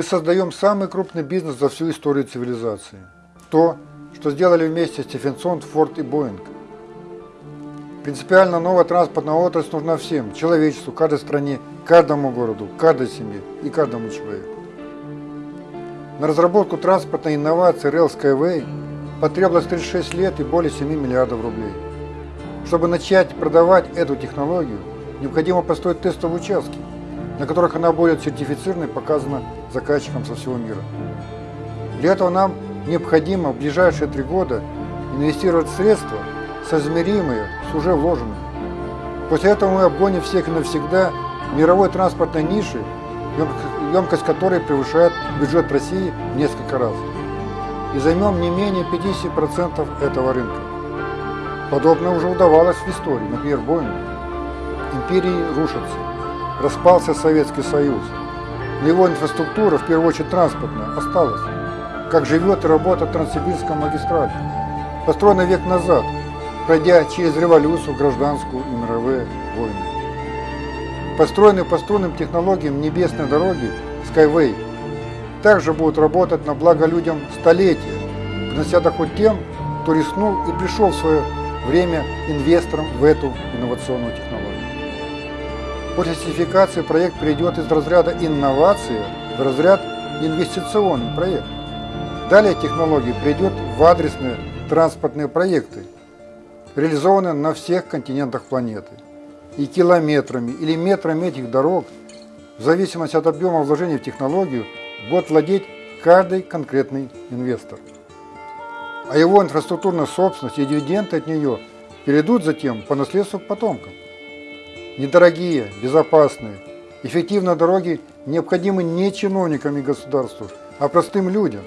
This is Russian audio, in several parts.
Мы создаем самый крупный бизнес за всю историю цивилизации. То, что сделали вместе Стефенсон, Форд и Боинг. Принципиально новая транспортная отрасль нужна всем, человечеству, каждой стране, каждому городу, каждой семье и каждому человеку. На разработку транспортной инновации Rail Skyway потребовалось 36 лет и более 7 миллиардов рублей. Чтобы начать продавать эту технологию, необходимо построить тестовые участки, на которых она будет сертифицирована и показана заказчикам со всего мира. Для этого нам необходимо в ближайшие три года инвестировать средства, соизмеримые с уже вложенными. После этого мы обгоним всех навсегда мировой транспортной ниши, емкость которой превышает бюджет России в несколько раз. И займем не менее 50% этого рынка. Подобное уже удавалось в истории, например, Боингу. Империи рушатся, распался Советский Союз, но его инфраструктура, в первую очередь транспортная, осталась. Как живет и работает Транссибирская магистраль, построена век назад, пройдя через революцию, гражданскую и мировые войны. Построенные по струнным технологиям небесной дороги Skyway также будут работать на благо людям столетия, принося доход тем, кто рискнул и пришел в свое время инвестором в эту инновационную технологию. После сертификации проект перейдет из разряда инновации в разряд инвестиционный проект. Далее технология придет в адресные транспортные проекты, реализованные на всех континентах планеты. И километрами или метрами этих дорог, в зависимости от объема вложений в технологию, будет владеть каждый конкретный инвестор. А его инфраструктурная собственность и дивиденды от нее перейдут затем по наследству к потомкам. Недорогие, безопасные, эффективные дороги необходимы не чиновникам и государству, а простым людям,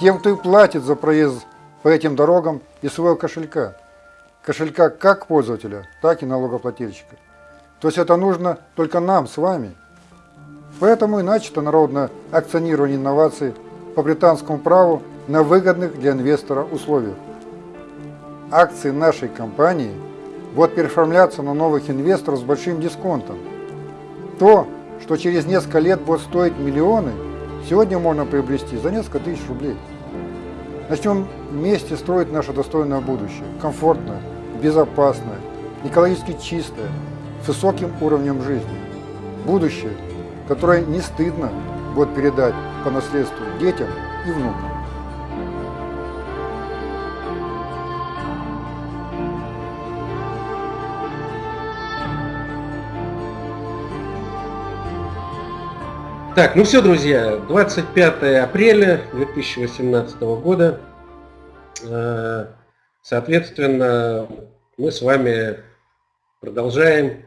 тем, кто и платит за проезд по этим дорогам из своего кошелька. Кошелька как пользователя, так и налогоплательщика. То есть это нужно только нам с вами. Поэтому и начато народное акционирование инноваций по британскому праву на выгодных для инвестора условиях. Акции нашей компании – будут переоформляться на новых инвесторов с большим дисконтом. То, что через несколько лет будет стоить миллионы, сегодня можно приобрести за несколько тысяч рублей. Начнем вместе строить наше достойное будущее, комфортное, безопасное, экологически чистое, с высоким уровнем жизни. Будущее, которое не стыдно будет передать по наследству детям и внукам. Так, ну все, друзья, 25 апреля 2018 года. Э, соответственно, мы с вами продолжаем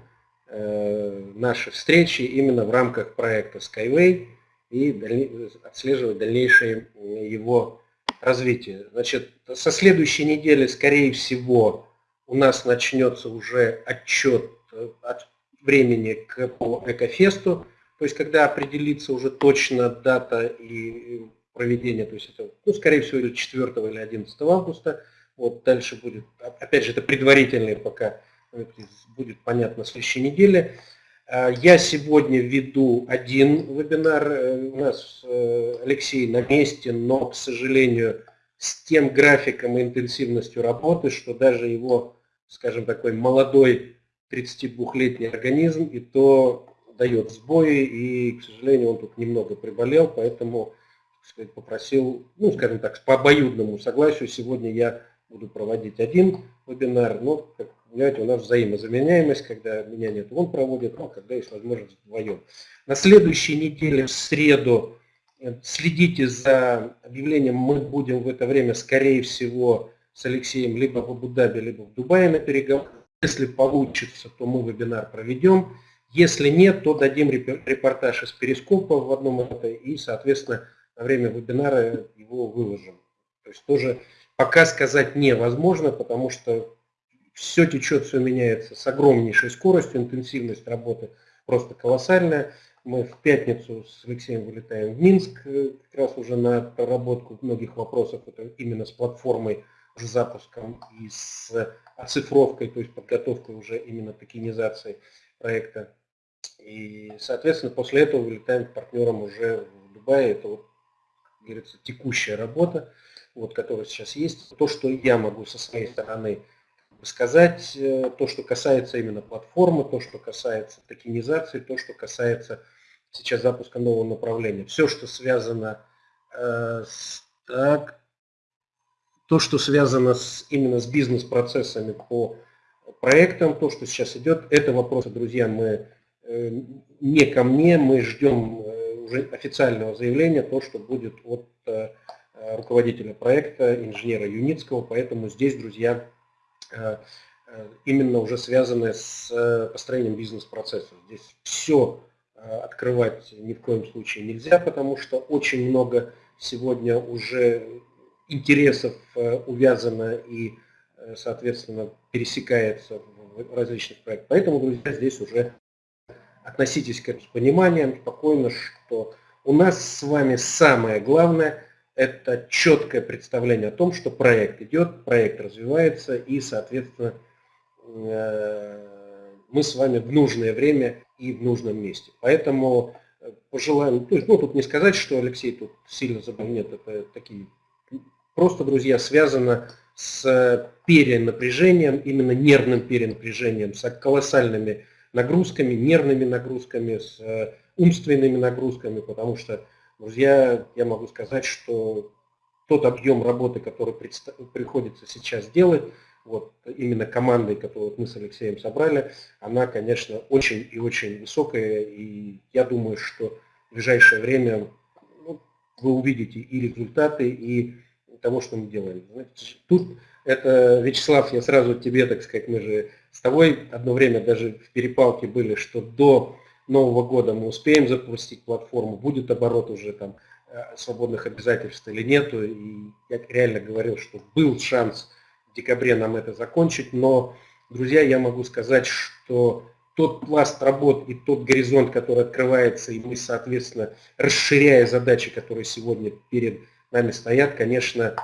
э, наши встречи именно в рамках проекта Skyway и отслеживать дальнейшее его развитие. Значит, со следующей недели, скорее всего, у нас начнется уже отчет э, от времени к по Экофесту. То есть, когда определится уже точно дата и проведения, то есть это, ну, скорее всего, или 4 или 11 августа, вот дальше будет, опять же, это предварительные пока, будет понятно в следующей неделе. А, я сегодня веду один вебинар, э, у нас э, Алексей на месте, но, к сожалению, с тем графиком и интенсивностью работы, что даже его, скажем, такой молодой 32-летний организм, и то дает сбои, и, к сожалению, он тут немного приболел, поэтому сказать, попросил, ну, скажем так, по обоюдному согласию, сегодня я буду проводить один вебинар, но, как понимаете, у нас взаимозаменяемость, когда меня нет, он проводит, а когда есть возможность вдвоем. На следующей неделе, в среду, э, следите за объявлением, мы будем в это время, скорее всего, с Алексеем либо в Абу-Даби, либо в Дубае на переговорах. Если получится, то мы вебинар проведем. Если нет, то дадим репортаж из Перископа в одном это и, соответственно, на время вебинара его выложим. То есть тоже пока сказать невозможно, потому что все течет, все меняется с огромнейшей скоростью, интенсивность работы просто колоссальная. Мы в пятницу с Алексеем вылетаем в Минск, э, как раз уже на проработку многих вопросов, именно с платформой, с запуском и с оцифровкой, то есть подготовкой уже именно токенизации проекта. И, соответственно, после этого вылетаем к партнерам уже в Дубае, это вот, как говорится, текущая работа, вот, которая сейчас есть. То, что я могу со своей стороны сказать, э, то, что касается именно платформы, то, что касается токенизации, то, что касается сейчас запуска нового направления. Все, что связано э, с так, то, что связано с, именно с бизнес-процессами по проектам, то, что сейчас идет, это вопросы, друзья, мы не ко мне, мы ждем э, уже официального заявления, то, что будет от э, руководителя проекта, инженера Юницкого, поэтому здесь, друзья, именно уже связанное с построением бизнес-процессов. Здесь все открывать ни в коем случае нельзя, потому что очень много сегодня уже интересов увязано и Э, соответственно, пересекается в различных проектах. Поэтому, друзья, здесь уже относитесь к этому с пониманием, спокойно, что у нас с вами самое главное – это четкое представление о том, что проект идет, проект развивается и, соответственно, э, мы с вами в нужное время и в нужном месте. Поэтому э, пожелаем, то есть, ну тут не сказать, что Алексей тут сильно забыл, нет, это такие, просто, друзья, связано с перенапряжением, именно нервным перенапряжением, с колоссальными нагрузками, нервными нагрузками, с э, умственными нагрузками, потому что, друзья, я могу сказать, что тот объем работы, который приходится сейчас делать, вот именно командой, которую мы с Алексеем собрали, она, конечно, очень и очень высокая, и я думаю, что в ближайшее время ну, вы увидите и результаты, и того, что мы делаем. Тут это, Вячеслав, я сразу тебе, так сказать, мы же с тобой одно время даже в перепалке были, что до Нового года мы успеем запустить платформу, будет оборот уже там э, свободных обязательств или нету. И я реально говорил, что был шанс в декабре нам это закончить, но, друзья, я могу сказать, что тот пласт работ и тот горизонт, который открывается, и мы, соответственно, расширяя задачи, которые сегодня перед нами стоят, конечно,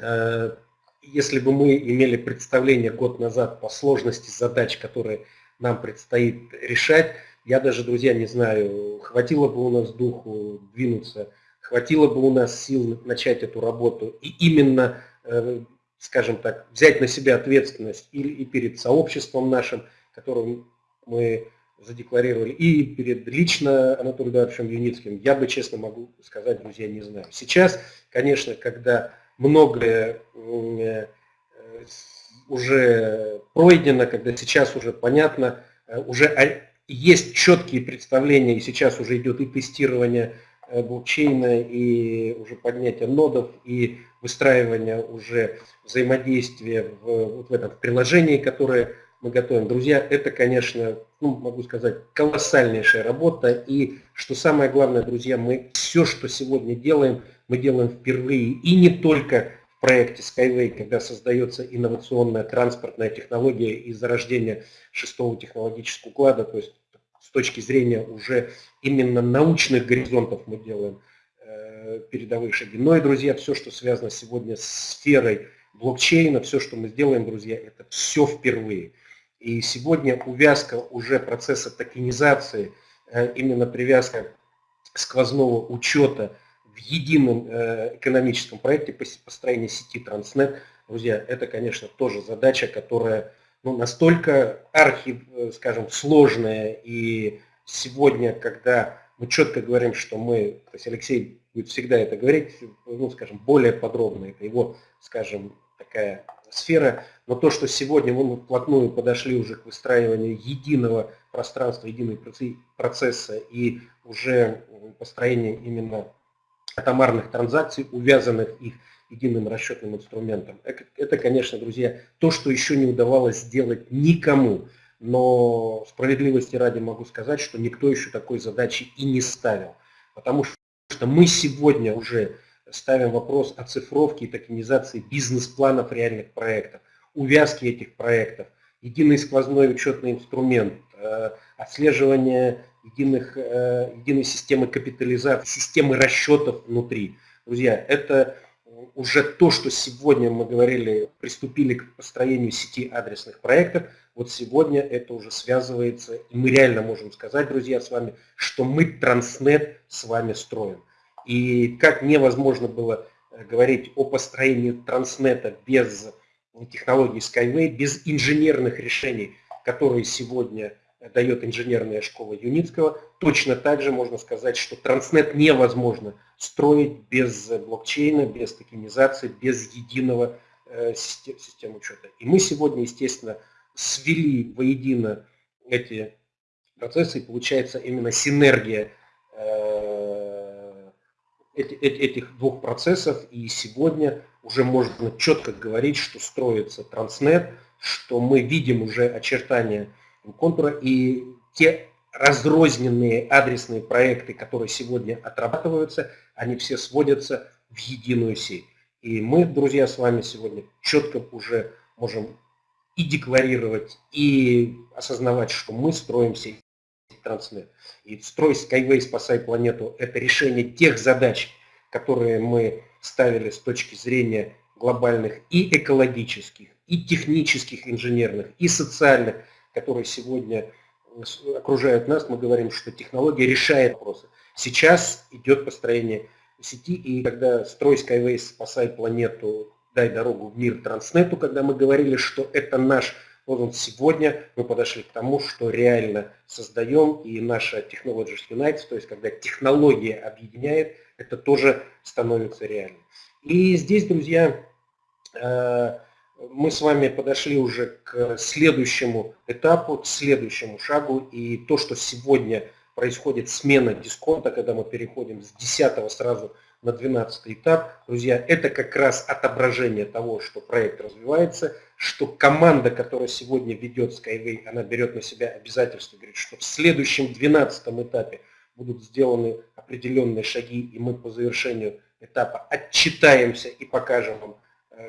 э, если бы мы имели представление год назад по сложности задач, которые нам предстоит решать, я даже, друзья, не знаю, хватило бы у нас духу двинуться, хватило бы у нас сил начать эту работу и именно, э, скажем так, взять на себя ответственность и, и перед сообществом нашим, которым мы задекларировали, и перед лично Анатолием Эдуардовичем Юницким, я бы, честно могу сказать, друзья, не знаю. Сейчас, конечно, когда многое э, уже пройдено, когда сейчас уже понятно, э, уже есть четкие представления, и сейчас уже идет и тестирование э, блокчейна, и уже поднятие нодов, и выстраивание уже взаимодействия в, вот в этом приложении, которое мы готовим. Друзья, это, конечно, ну, могу сказать, колоссальнейшая работа. И что самое главное, друзья, мы все, что сегодня делаем, мы делаем впервые. И не только в проекте Skyway, когда создается инновационная транспортная технология и зарождение шестого технологического уклада, то есть с точки зрения уже именно научных горизонтов мы делаем э, передовые шаги. Но и, друзья, все, что связано сегодня с сферой блокчейна, все, что мы сделаем, друзья, это все впервые. И сегодня увязка уже процесса токенизации, э, именно привязка сквозного учета едином э, экономическом проекте построения сети Транснет, друзья, это, конечно, тоже задача, которая ну, настолько архи, э, скажем, сложная. И сегодня, когда мы четко говорим, что мы, то есть Алексей будет всегда это говорить, ну, скажем, более подробно, это его, скажем, такая сфера, но то, что сегодня мы вплотную подошли уже к выстраиванию единого пространства, единого процесса и уже построение именно атомарных транзакций, увязанных их единым расчетным инструментом. Это, конечно, друзья, то, что еще не удавалось сделать никому. Но справедливости ради могу сказать, что никто еще такой задачи и не ставил. Потому что мы сегодня уже ставим вопрос о цифровке и токенизации бизнес-планов реальных проектов, увязки этих проектов, единый сквозной учетный инструмент, отслеживание единых, э, единой системы капитализации, системы расчетов внутри. Друзья, это уже то, что сегодня мы говорили, приступили к построению сети адресных проектов, вот сегодня это уже связывается, и мы реально можем сказать, друзья, с вами, что мы Транснет с вами строим. И как невозможно было э, говорить о построении Транснета без технологий Skyway, без инженерных решений, которые сегодня дает инженерная школа Юницкого, точно так же можно сказать, что Транснет невозможно строить без блокчейна, без токенизации, без единого э, системы учета. И мы сегодня, естественно, свели воедино эти процессы, и получается именно синергия э, этих двух процессов, и сегодня уже можно четко говорить, что строится Транснет, что мы видим уже очертания контура, и те разрозненные адресные проекты, которые сегодня отрабатываются, они все сводятся в единую сеть. И мы, друзья, с вами сегодня четко уже можем и декларировать, и осознавать, что мы строим сеть Транснет. И строй Skyway «Спасай планету» – это решение тех задач, которые мы ставили с точки зрения глобальных и экологических, и технических, инженерных, и социальных, которые сегодня окружают нас, мы говорим, что технология решает вопросы. Сейчас идет построение сети, и когда строй Skyway «Спасай планету», дай дорогу в мир Транснету, когда мы говорили, что это наш вот сегодня мы подошли к тому, что реально создаем, и наша Technologies Unites, то есть когда технология объединяет, это тоже становится реальным. И здесь, друзья, э, мы с вами подошли уже к следующему этапу, к следующему шагу. И то, что сегодня происходит смена дисконта, когда мы переходим с 10 сразу на 12 этап, друзья, это как раз отображение того, что проект развивается, что команда, которая сегодня ведет Skyway, она берет на себя обязательство, говорит, что в следующем 12 этапе будут сделаны определенные шаги, и мы по завершению этапа отчитаемся и покажем вам,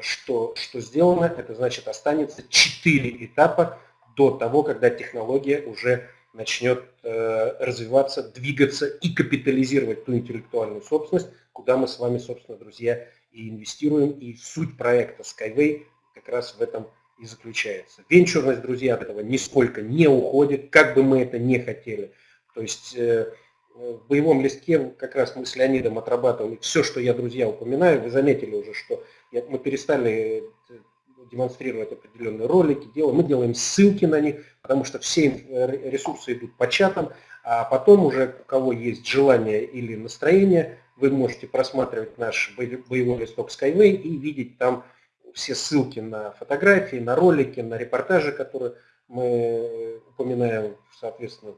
что, что сделано, это значит останется 4 этапа до того, когда технология уже начнет э, развиваться, двигаться и капитализировать ту интеллектуальную собственность, куда мы с вами, собственно, друзья, и инвестируем. И суть проекта Skyway как раз в этом и заключается. Венчурность, друзья, от этого нисколько не уходит, как бы мы это не хотели. То есть э, в боевом листке как раз мы с Леонидом отрабатывали все, что я, друзья, упоминаю. Вы заметили уже, что мы перестали э, демонстрировать определенные ролики, делаем, мы делаем ссылки на них, потому что все э, ресурсы идут по чатам, а потом уже у кого есть желание или настроение, вы можете просматривать наш боевой листок Skyway и видеть там все ссылки на фотографии, на ролики, на репортажи, которые мы упоминаем, соответственно,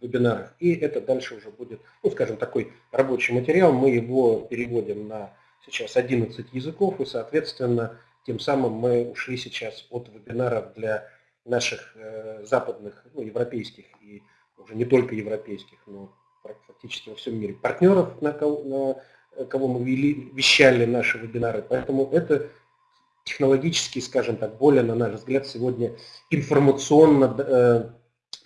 вебинарах. И это дальше уже будет, ну, скажем, такой рабочий материал. Мы его переводим на сейчас 11 языков, и, соответственно, тем самым мы ушли сейчас от вебинаров для наших э, западных, ну, европейских и уже не только европейских, но практически во всем мире партнеров, на кого, на кого мы вели, вещали наши вебинары. Поэтому это технологически, скажем так, более, на наш взгляд, сегодня информационно э,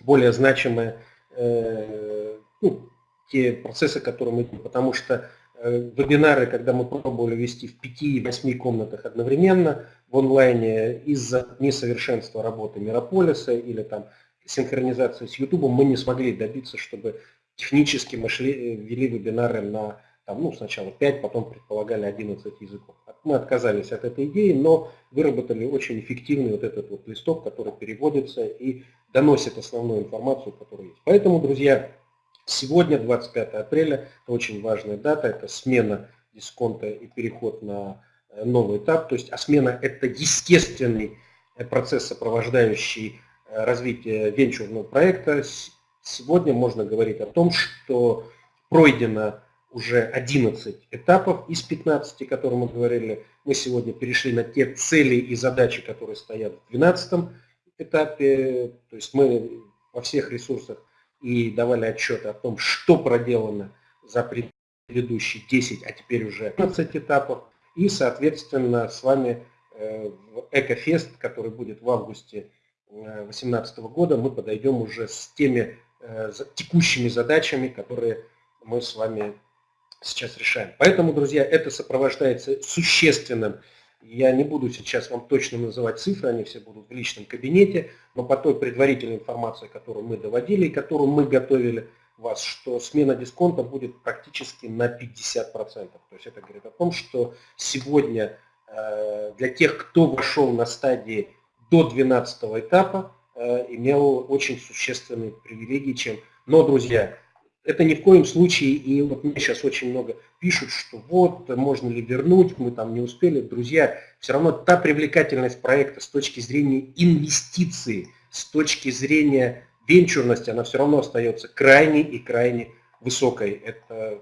более значимые э, ну, те процессы, которые мы потому что Э, вебинары, когда мы пробовали вести в 5-8 комнатах одновременно в онлайне из-за несовершенства работы Мирополиса или там синхронизации с YouTube, мы не смогли добиться, чтобы технически мы шли, э, вели вебинары на там, ну, сначала 5, потом предполагали 11 языков. Мы отказались от этой идеи, но выработали очень эффективный вот этот вот листок, который переводится и доносит основную информацию, которая есть. Поэтому, друзья, Сегодня, 25 апреля, это очень важная дата, это смена дисконта и переход на э, новый этап. То есть, а смена – это естественный э, процесс, сопровождающий э, развитие венчурного проекта. Сегодня можно говорить о том, что пройдено уже 11 этапов из 15, о которых мы говорили. Мы сегодня перешли на те цели и задачи, которые стоят в 12 этапе. То есть мы во всех ресурсах и давали отчеты о том, что проделано за предыдущие 10, а теперь уже 15 этапов. И, соответственно, с вами э, в Экофест, который будет в августе 2018 э, года, мы подойдем уже с теми э, текущими задачами, которые мы с вами сейчас решаем. Поэтому, друзья, это сопровождается существенным я не буду сейчас вам точно называть цифры, они все будут в личном кабинете, но по той предварительной информации, которую мы доводили и которую мы готовили, вас, что смена дисконта будет практически на 50%. То есть это говорит о том, что сегодня э, для тех, кто вошел на стадии до 12 этапа, э, имел очень существенные привилегии, чем... Но, друзья, это ни в коем случае, и вот мне сейчас очень много пишут, что вот, можно ли вернуть, мы там не успели. Друзья, все равно та привлекательность проекта с точки зрения инвестиции, с точки зрения венчурности, она все равно остается крайне и крайне высокой. Это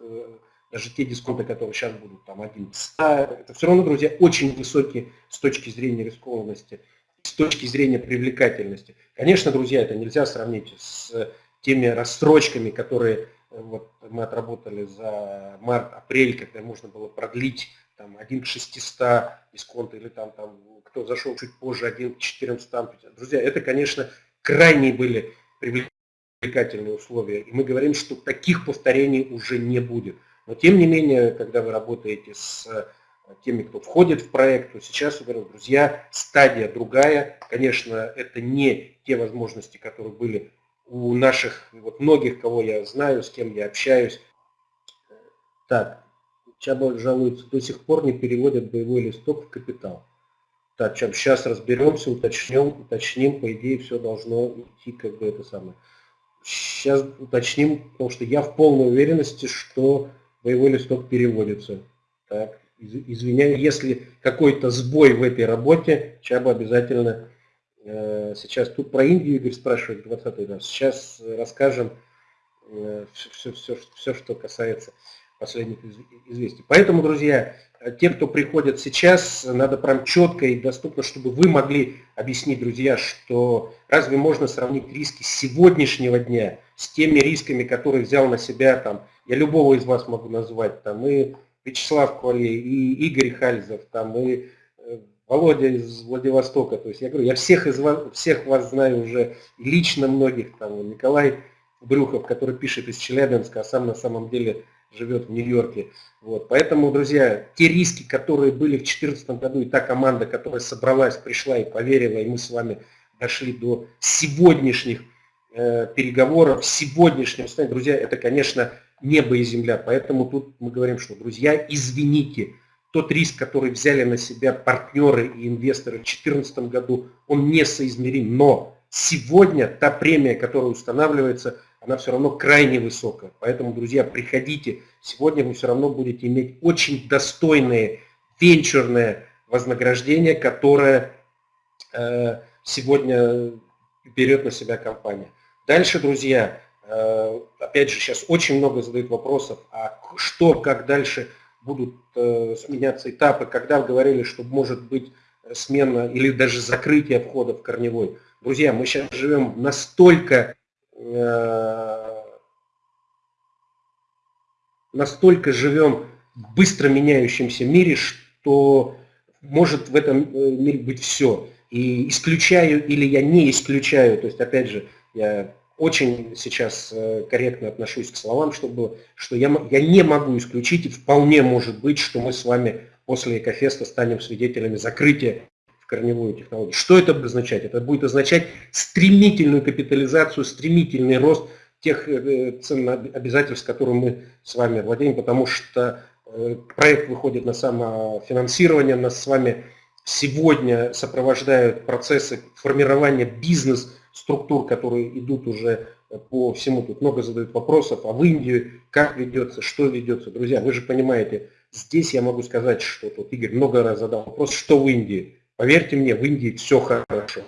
э, даже те дисконты, которые сейчас будут там 1 это все равно, друзья, очень высокие с точки зрения рискованности, с точки зрения привлекательности. Конечно, друзья, это нельзя сравнить с теми рассрочками, которые э, вот, мы отработали за март-апрель, когда можно было продлить там, 1 к 600 дисконт или там, там кто зашел чуть позже, 1 к 400. Друзья, это, конечно, крайне были привлекательные условия. И мы говорим, что таких повторений уже не будет. Но тем не менее, когда вы работаете с э, теми, кто входит в проект, то сейчас, я говорю, друзья, стадия другая. Конечно, это не те возможности, которые были у наших, вот многих, кого я знаю, с кем я общаюсь. Так, Чаба жалуется, до сих пор не переводят боевой листок в капитал. Так, чем сейчас разберемся, уточним, уточним, по идее все должно идти как бы это самое. Сейчас уточним, потому что я в полной уверенности, что боевой листок переводится. Так, извиняюсь, если какой-то сбой в этой работе, Чаба обязательно сейчас тут про Индию Игорь спрашивает, 20 раз. Сейчас расскажем все, все, все, что касается последних известий. Поэтому, друзья, те, кто приходят сейчас, надо прям четко и доступно, чтобы вы могли объяснить, друзья, что разве можно сравнить риски сегодняшнего дня с теми рисками, которые взял на себя там, я любого из вас могу назвать, там и Вячеслав Квале, и Игорь Хальзов, там и Володя из Владивостока. То есть я говорю, я всех, из вас, всех вас знаю уже лично многих. Там Николай Брюхов, который пишет из Челябинска, а сам на самом деле живет в Нью-Йорке. Вот. Поэтому, друзья, те риски, которые были в 2014 году, и та команда, которая собралась, пришла и поверила, и мы с вами дошли до сегодняшних э, переговоров, сегодняшнего состояния, друзья, это, конечно, небо и земля. Поэтому тут мы говорим, что, друзья, извините, тот риск, который взяли на себя партнеры и инвесторы в 2014 году, он несоизмерим. Но сегодня та премия, которая устанавливается, она все равно крайне высокая. Поэтому, друзья, приходите. Сегодня вы все равно будете иметь очень достойное венчурное вознаграждение, которое э, сегодня берет на себя компания. Дальше, друзья, э, опять же, сейчас очень много задают вопросов, а что, как дальше – будут э, сменяться этапы, когда говорили, что может быть э, смена или даже закрытие входа в корневой. Друзья, мы сейчас живем настолько, э, настолько живем в быстро меняющемся мире, что может в этом мире быть все. И исключаю или я не исключаю, то есть опять же, я очень сейчас э, корректно отношусь к словам, чтобы, что я, я не могу исключить, и вполне может быть, что мы с вами после Экофеста станем свидетелями закрытия в корневую технологию. Что это будет означать? Это будет означать стремительную капитализацию, стремительный рост тех э, ценных обязательств, которым мы с вами владеем, потому что э, проект выходит на самофинансирование, нас с вами сегодня сопровождают процессы формирования бизнеса, структур, которые идут уже по всему. Тут много задают вопросов, а в Индию как ведется, что ведется. Друзья, вы же понимаете, здесь я могу сказать, что тут Игорь много раз задал вопрос, что в Индии. Поверьте мне, в Индии все хорошо.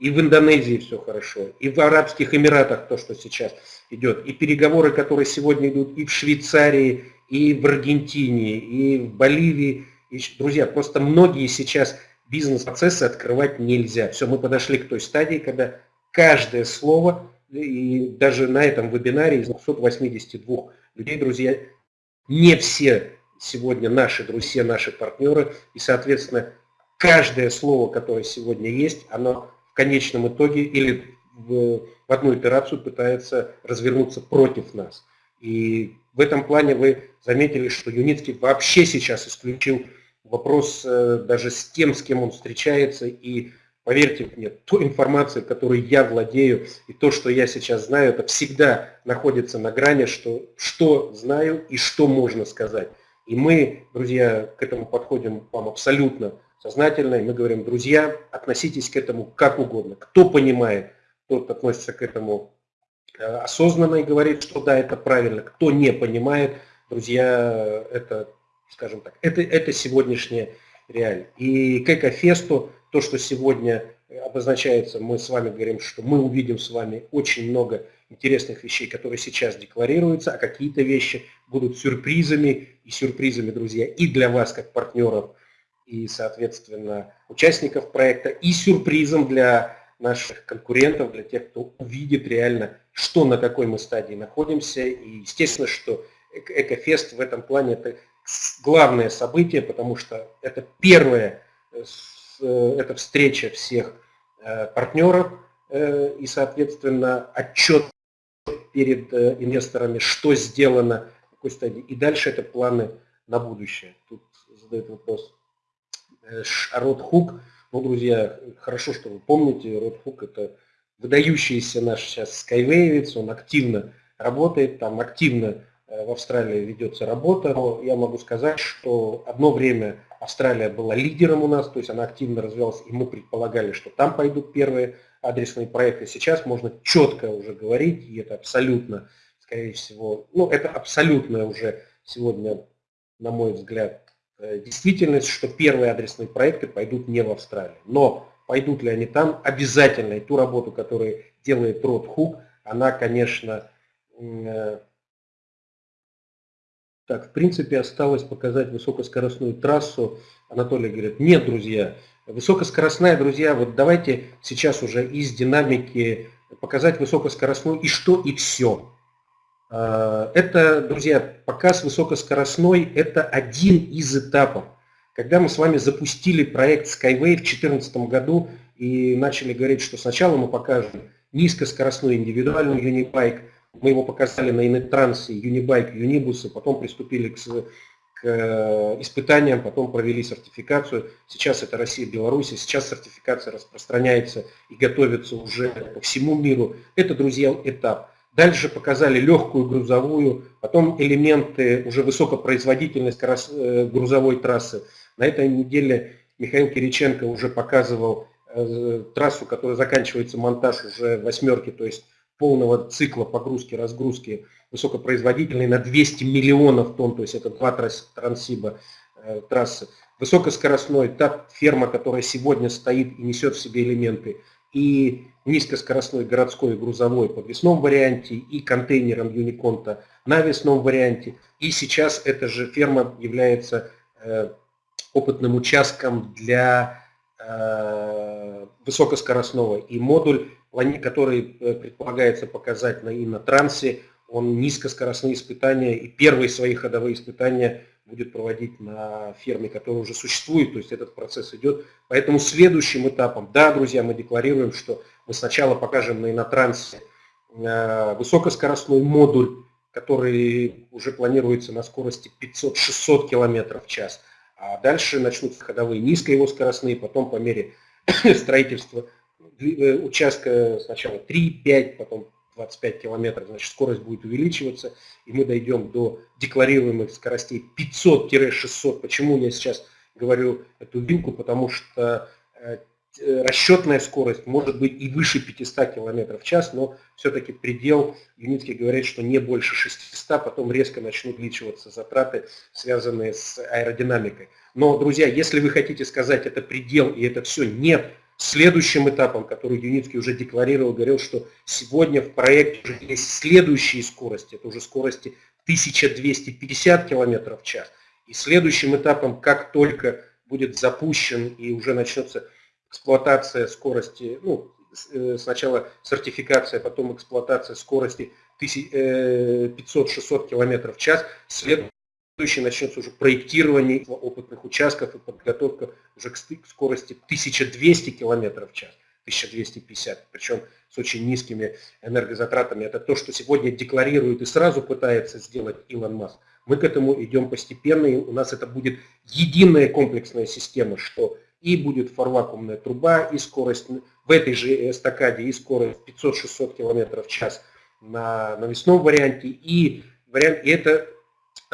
И в Индонезии все хорошо, и в Арабских Эмиратах то, что сейчас идет, и переговоры, которые сегодня идут и в Швейцарии, и в Аргентине, и в Боливии. И, друзья, просто многие сейчас бизнес-процессы открывать нельзя. Все, мы подошли к той стадии, когда каждое слово, и даже на этом вебинаре из 282 людей, друзья, не все сегодня наши друзья, наши партнеры, и, соответственно, каждое слово, которое сегодня есть, оно в конечном итоге или в, в одну операцию пытается развернуться против нас. И в этом плане вы заметили, что Юницкий вообще сейчас исключил вопрос э, даже с тем, с кем он встречается, и Поверьте мне, той информации, которой я владею, и то, что я сейчас знаю, это всегда находится на грани, что, что знаю и что можно сказать. И мы, друзья, к этому подходим вам абсолютно сознательно, и мы говорим, друзья, относитесь к этому как угодно. Кто понимает, тот относится к этому э, осознанно и говорит, что да, это правильно. Кто не понимает, друзья, это, скажем так, это, это сегодняшняя реалия. И к Экофесту, то, что сегодня обозначается, мы с вами говорим, что мы увидим с вами очень много интересных вещей, которые сейчас декларируются, а какие-то вещи будут сюрпризами, и сюрпризами, друзья, и для вас, как партнеров, и, соответственно, участников проекта, и сюрпризом для наших конкурентов, для тех, кто увидит реально, что на какой мы стадии находимся. И естественно, что Экофест в этом плане это главное событие, потому что это первая э, э, это встреча всех э, партнеров и, соответственно, отчет перед инвесторами, что сделано, в какой стадии. И дальше это планы на будущее. Тут задает вопрос Род Хук. Ну, друзья, хорошо, что вы помните, Род Хук это выдающийся наш сейчас скайвейвец, он активно работает, там активно Э, в Австралии ведется работа. Но я могу сказать, что одно время Австралия была лидером у нас, то есть она активно развивалась, и мы предполагали, что там пойдут первые адресные проекты. Сейчас можно четко уже говорить, и это абсолютно, скорее всего, ну это абсолютно уже сегодня, на мой взгляд, э, действительность, что первые адресные проекты пойдут не в Австралии. Но пойдут ли они там, обязательно, и ту работу, которую делает Род Хук, она, конечно, э, так, в принципе, осталось показать высокоскоростную трассу. Анатолий говорит, нет, друзья, высокоскоростная, друзья, вот давайте сейчас уже из динамики показать высокоскоростную и что, и все. А, это, друзья, показ высокоскоростной – это один из этапов. Когда мы с вами запустили проект Skyway в 2014 году и начали говорить, что сначала мы покажем низкоскоростной индивидуальный юнибайк – мы его показали на Инетрансе, Юнибайк, Юнибусы, потом приступили к, к э, испытаниям, потом провели сертификацию. Сейчас это Россия, Беларусь, сейчас сертификация распространяется и готовится уже по всему миру. Это, друзья, этап. Дальше показали легкую грузовую, потом элементы уже высокопроизводительность э, грузовой трассы. На этой неделе Михаил Кириченко уже показывал э, трассу, которая заканчивается монтаж уже восьмерки, то есть полного цикла погрузки-разгрузки высокопроизводительной на 200 миллионов тонн, то есть это два трансиба э, трассы. Высокоскоростной, та ферма, которая сегодня стоит и несет в себе элементы, и низкоскоростной городской грузовой по весном варианте, и контейнером Юниконта на весном варианте. И сейчас эта же ферма является э, опытным участком для э, высокоскоростного. И модуль который э, предполагается показать на инотрансе, он низкоскоростные испытания и первые свои ходовые испытания будет проводить на ферме, которая уже существует, то есть этот процесс идет. Поэтому следующим этапом, да, друзья, мы декларируем, что мы сначала покажем на инотрансе э, высокоскоростной модуль, который уже планируется на скорости 500-600 км в час, а дальше начнутся ходовые низкоскоростные, потом по мере строительства участка сначала 3-5, потом 25 километров, значит скорость будет увеличиваться, и мы дойдем до декларируемых скоростей 500-600. Почему я сейчас говорю эту вилку? Потому что э, расчетная скорость может быть и выше 500 км в час, но все-таки предел, Юницкий говорит, что не больше 600, потом резко начнут увеличиваться затраты, связанные с аэродинамикой. Но, друзья, если вы хотите сказать, это предел и это все, нет, Следующим этапом, который Юницкий уже декларировал, говорил, что сегодня в проекте уже есть следующие скорости, это уже скорости 1250 км в час. И следующим этапом, как только будет запущен и уже начнется эксплуатация скорости, ну, э, сначала сертификация, потом эксплуатация скорости 500-600 э, км в час, след, следующий начнется уже проектирование опытных участков и подготовка уже к скорости 1200 км в час, 1250, причем с очень низкими энергозатратами. Это то, что сегодня декларирует и сразу пытается сделать Илон Маск. Мы к этому идем постепенно, и у нас это будет единая комплексная система, что и будет фарвакуумная труба, и скорость в этой же эстакаде, и скорость 500-600 км в час на навесном варианте, и, вариант, и это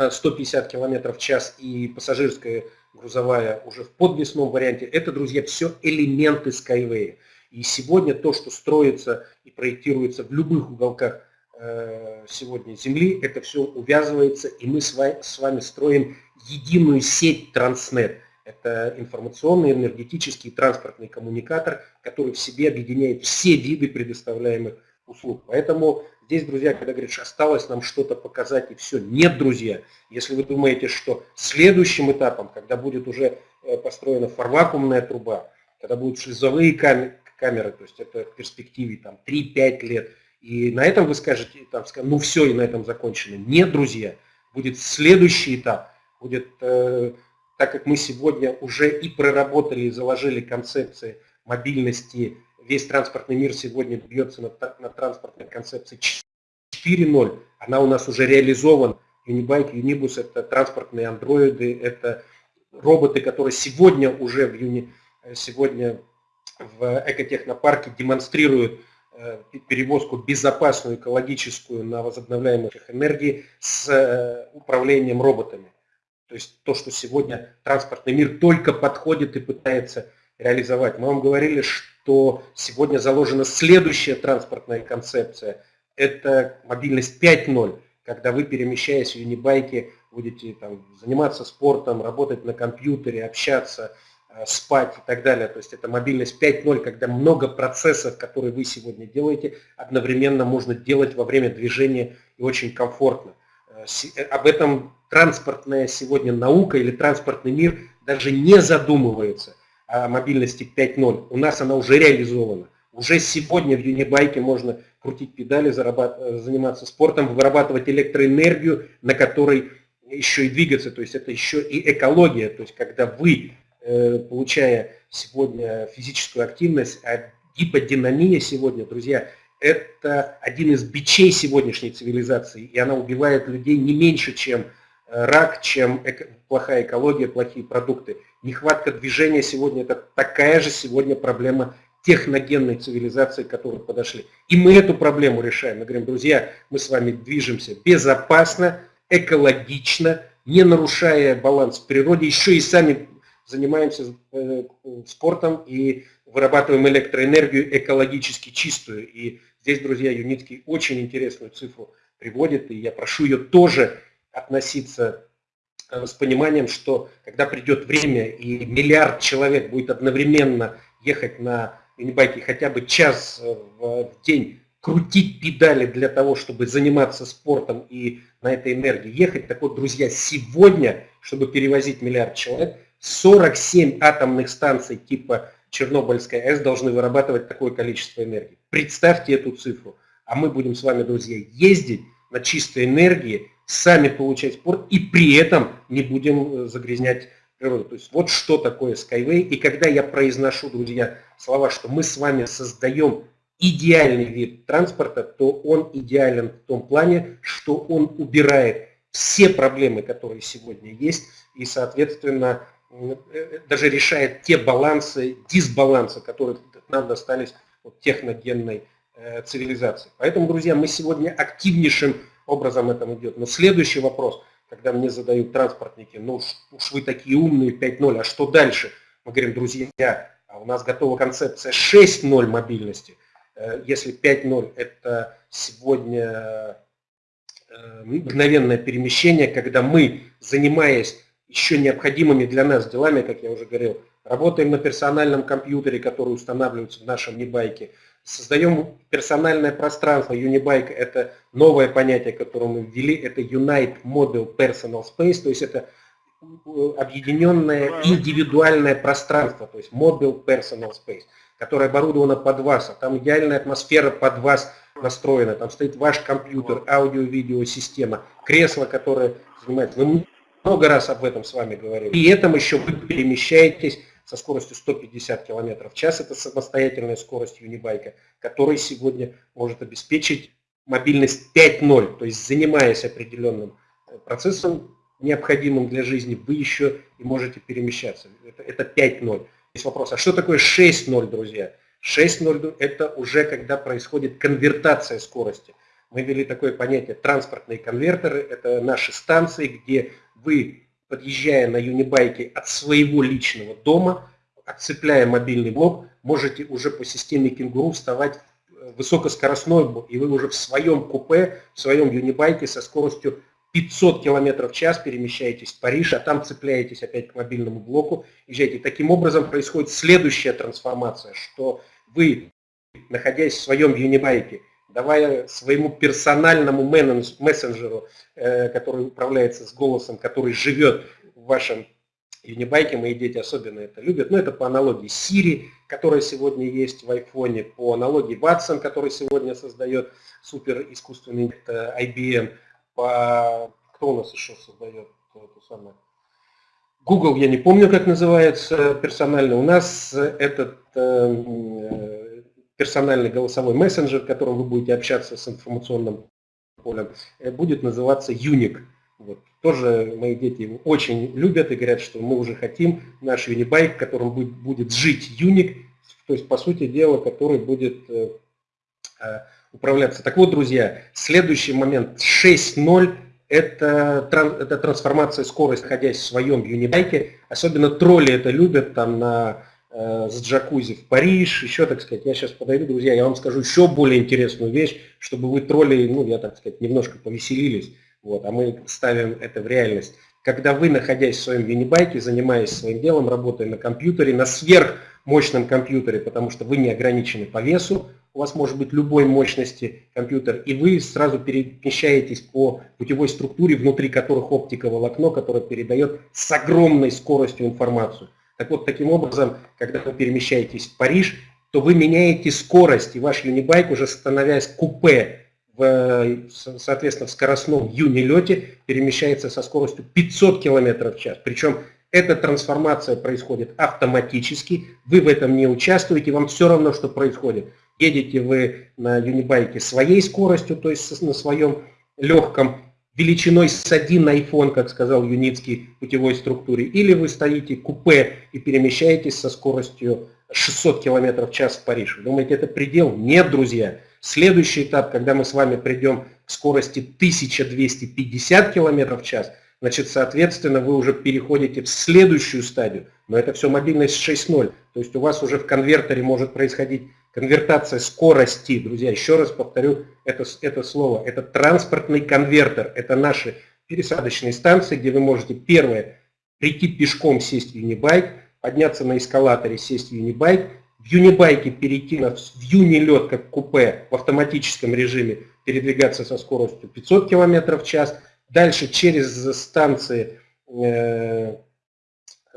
150 км в час, и пассажирская грузовая уже в подвесном варианте. Это, друзья, все элементы Skyway. И сегодня то, что строится и проектируется в любых уголках э, сегодня Земли, это все увязывается, и мы с вами строим единую сеть Транснет. Это информационный, энергетический, транспортный коммуникатор, который в себе объединяет все виды предоставляемых услуг. Поэтому здесь, друзья, когда говоришь, осталось нам что-то показать и все, нет, друзья. Если вы думаете, что следующим этапом, когда будет уже э, построена фарвакуумная труба, когда будут шлюзовые камеры, то есть это в перспективе там 3-5 лет, и на этом вы скажете, там, ну все, и на этом закончено. Нет, друзья, будет следующий этап, будет, э, так как мы сегодня уже и проработали, и заложили концепции мобильности весь транспортный мир сегодня бьется на, на транспортной концепции 4.0. Она у нас уже реализована. Unibike, Unibus – это транспортные андроиды, это роботы, которые сегодня уже в Юни, сегодня в экотехнопарке демонстрируют э, перевозку безопасную, экологическую на возобновляемых энергии с э, управлением роботами. То есть то, что сегодня транспортный мир только подходит и пытается реализовать. Мы вам говорили, что сегодня заложена следующая транспортная концепция. Это мобильность 5.0, когда вы, перемещаясь в юнибайке, будете там, заниматься спортом, работать на компьютере, общаться, э, спать и так далее. То есть это мобильность 5.0, когда много процессов, которые вы сегодня делаете, одновременно можно делать во время движения и очень комфортно. Э, э, об этом транспортная сегодня наука или транспортный мир даже не задумывается мобильности 5.0. У нас она уже реализована. Уже сегодня в Юнибайке можно крутить педали, заниматься спортом, вырабатывать электроэнергию, на которой еще и двигаться. То есть это еще и экология. То есть когда вы, э, получая сегодня физическую активность, а гиподинамия сегодня, друзья, это один из бичей сегодняшней цивилизации, и она убивает людей не меньше, чем э, рак, чем плохая экология, плохие продукты. Нехватка движения сегодня это такая же сегодня проблема техногенной цивилизации, к которой подошли. И мы эту проблему решаем. Мы говорим, друзья, мы с вами движемся безопасно, экологично, не нарушая баланс в природе, еще и сами занимаемся э, спортом и вырабатываем электроэнергию экологически чистую. И здесь, друзья, Юницкий очень интересную цифру приводит, и я прошу ее тоже относиться с пониманием, что когда придет время и миллиард человек будет одновременно ехать на юнибайке хотя бы час э, в день, крутить педали для того, чтобы заниматься спортом и на этой энергии ехать. Так вот, друзья, сегодня, чтобы перевозить миллиард человек, 47 атомных станций типа Чернобыльская АЭС должны вырабатывать такое количество энергии. Представьте эту цифру. А мы будем с вами, друзья, ездить на чистой энергии сами получать спорт и при этом не будем э, загрязнять природу. То есть вот что такое Skyway. И когда я произношу, друзья, слова, что мы с вами создаем идеальный вид транспорта, то он идеален в том плане, что он убирает все проблемы, которые сегодня есть, и, соответственно, э, даже решает те балансы, дисбалансы, которые нам достались от техногенной э, цивилизации. Поэтому, друзья, мы сегодня активнейшим образом это идет. Но следующий вопрос, когда мне задают транспортники, ну уж, вы такие умные, 5.0, а что дальше? Мы говорим, друзья, а у нас готова концепция 6.0 мобильности. Э, если 5.0 это сегодня э, мгновенное перемещение, когда мы, занимаясь еще необходимыми для нас делами, как я уже говорил, работаем на персональном компьютере, который устанавливается в нашем небайке, Создаем персональное пространство. Unibike – это новое понятие, которое мы ввели. Это Unite Mobile Personal Space, то есть это э, объединенное индивидуальное пространство, то есть Mobile Personal Space, которое оборудовано под вас. А там идеальная атмосфера под вас настроена. Там стоит ваш компьютер, аудио-видео-система, кресло, которое занимает. Мы много раз об этом с вами говорили. При этом еще вы перемещаетесь со скоростью 150 км в час. Это самостоятельная скорость юнибайка, который сегодня может обеспечить мобильность 5.0, то есть занимаясь определенным э, процессом, необходимым для жизни, вы еще и можете перемещаться. Это, это 5.0. есть вопрос, а что такое 6.0, друзья? 6.0 это уже когда происходит конвертация скорости. Мы ввели такое понятие транспортные конвертеры. Это наши станции, где вы, подъезжая на юнибайке от своего личного дома, отцепляя мобильный блок, можете уже по системе кенгуру вставать высокоскоростной, и вы уже в своем купе, в своем юнибайке со скоростью 500 км в час перемещаетесь в Париж, а там цепляетесь опять к мобильному блоку, езжаете. Таким образом происходит следующая трансформация, что вы, находясь в своем юнибайке, давая своему персональному мессенджеру, э, который управляется с голосом, который живет в вашем юнибайке, мои дети особенно это любят, но это по аналогии Siri, которая сегодня есть в айфоне, по аналогии Watson, который сегодня создает супер искусственный э, IBM, по... кто у нас еще создает это самое? Google, я не помню, как называется персонально. У нас этот э, персональный голосовой мессенджер, которым вы будете общаться с информационным полем, э, будет называться Unic. Вот. Тоже мои дети очень любят и говорят, что мы уже хотим наш Unibike, которым будет, будет жить Unic, то есть, по сути дела, который будет э, э, управляться. Так вот, друзья, следующий момент 6.0 это, это трансформация скорости, находясь в своем юнибайке. Особенно тролли это любят там на с джакузи в Париж, еще, так сказать, я сейчас подойду, друзья, я вам скажу еще более интересную вещь, чтобы вы тролли, ну, я, так сказать, немножко повеселились, вот, а мы ставим это в реальность. Когда вы, находясь в своем юнибайке, занимаясь своим делом, работая на компьютере, на сверхмощном компьютере, потому что вы не ограничены по весу, у вас может быть любой мощности компьютер, и вы сразу перемещаетесь по путевой структуре, внутри которых оптика волокно, которое передает с огромной скоростью информацию. Так вот, таким образом, когда вы перемещаетесь в Париж, то вы меняете скорость, и ваш юнибайк, уже становясь купе, в, соответственно, в скоростном юнилете, перемещается со скоростью 500 км в час. Причем эта трансформация происходит автоматически, вы в этом не участвуете, вам все равно, что происходит. Едете вы на юнибайке своей скоростью, то есть на своем легком величиной с один iPhone, как сказал Юницкий, путевой структуре, или вы стоите купе и перемещаетесь со скоростью 600 км в час в Париж. Вы думаете, это предел? Нет, друзья. Следующий этап, когда мы с вами придем к скорости 1250 км в час, значит, соответственно, вы уже переходите в следующую стадию. Но это все мобильность 6.0. То есть у вас уже в конвертере может происходить Конвертация скорости, друзья, еще раз повторю это, это слово, это транспортный конвертер, это наши пересадочные станции, где вы можете, первое, прийти пешком, сесть в юнибайк, подняться на эскалаторе, сесть в юнибайк, в юнибайке перейти на, в юнилет, как купе, в автоматическом режиме, передвигаться со скоростью 500 км в час, дальше через станции, э,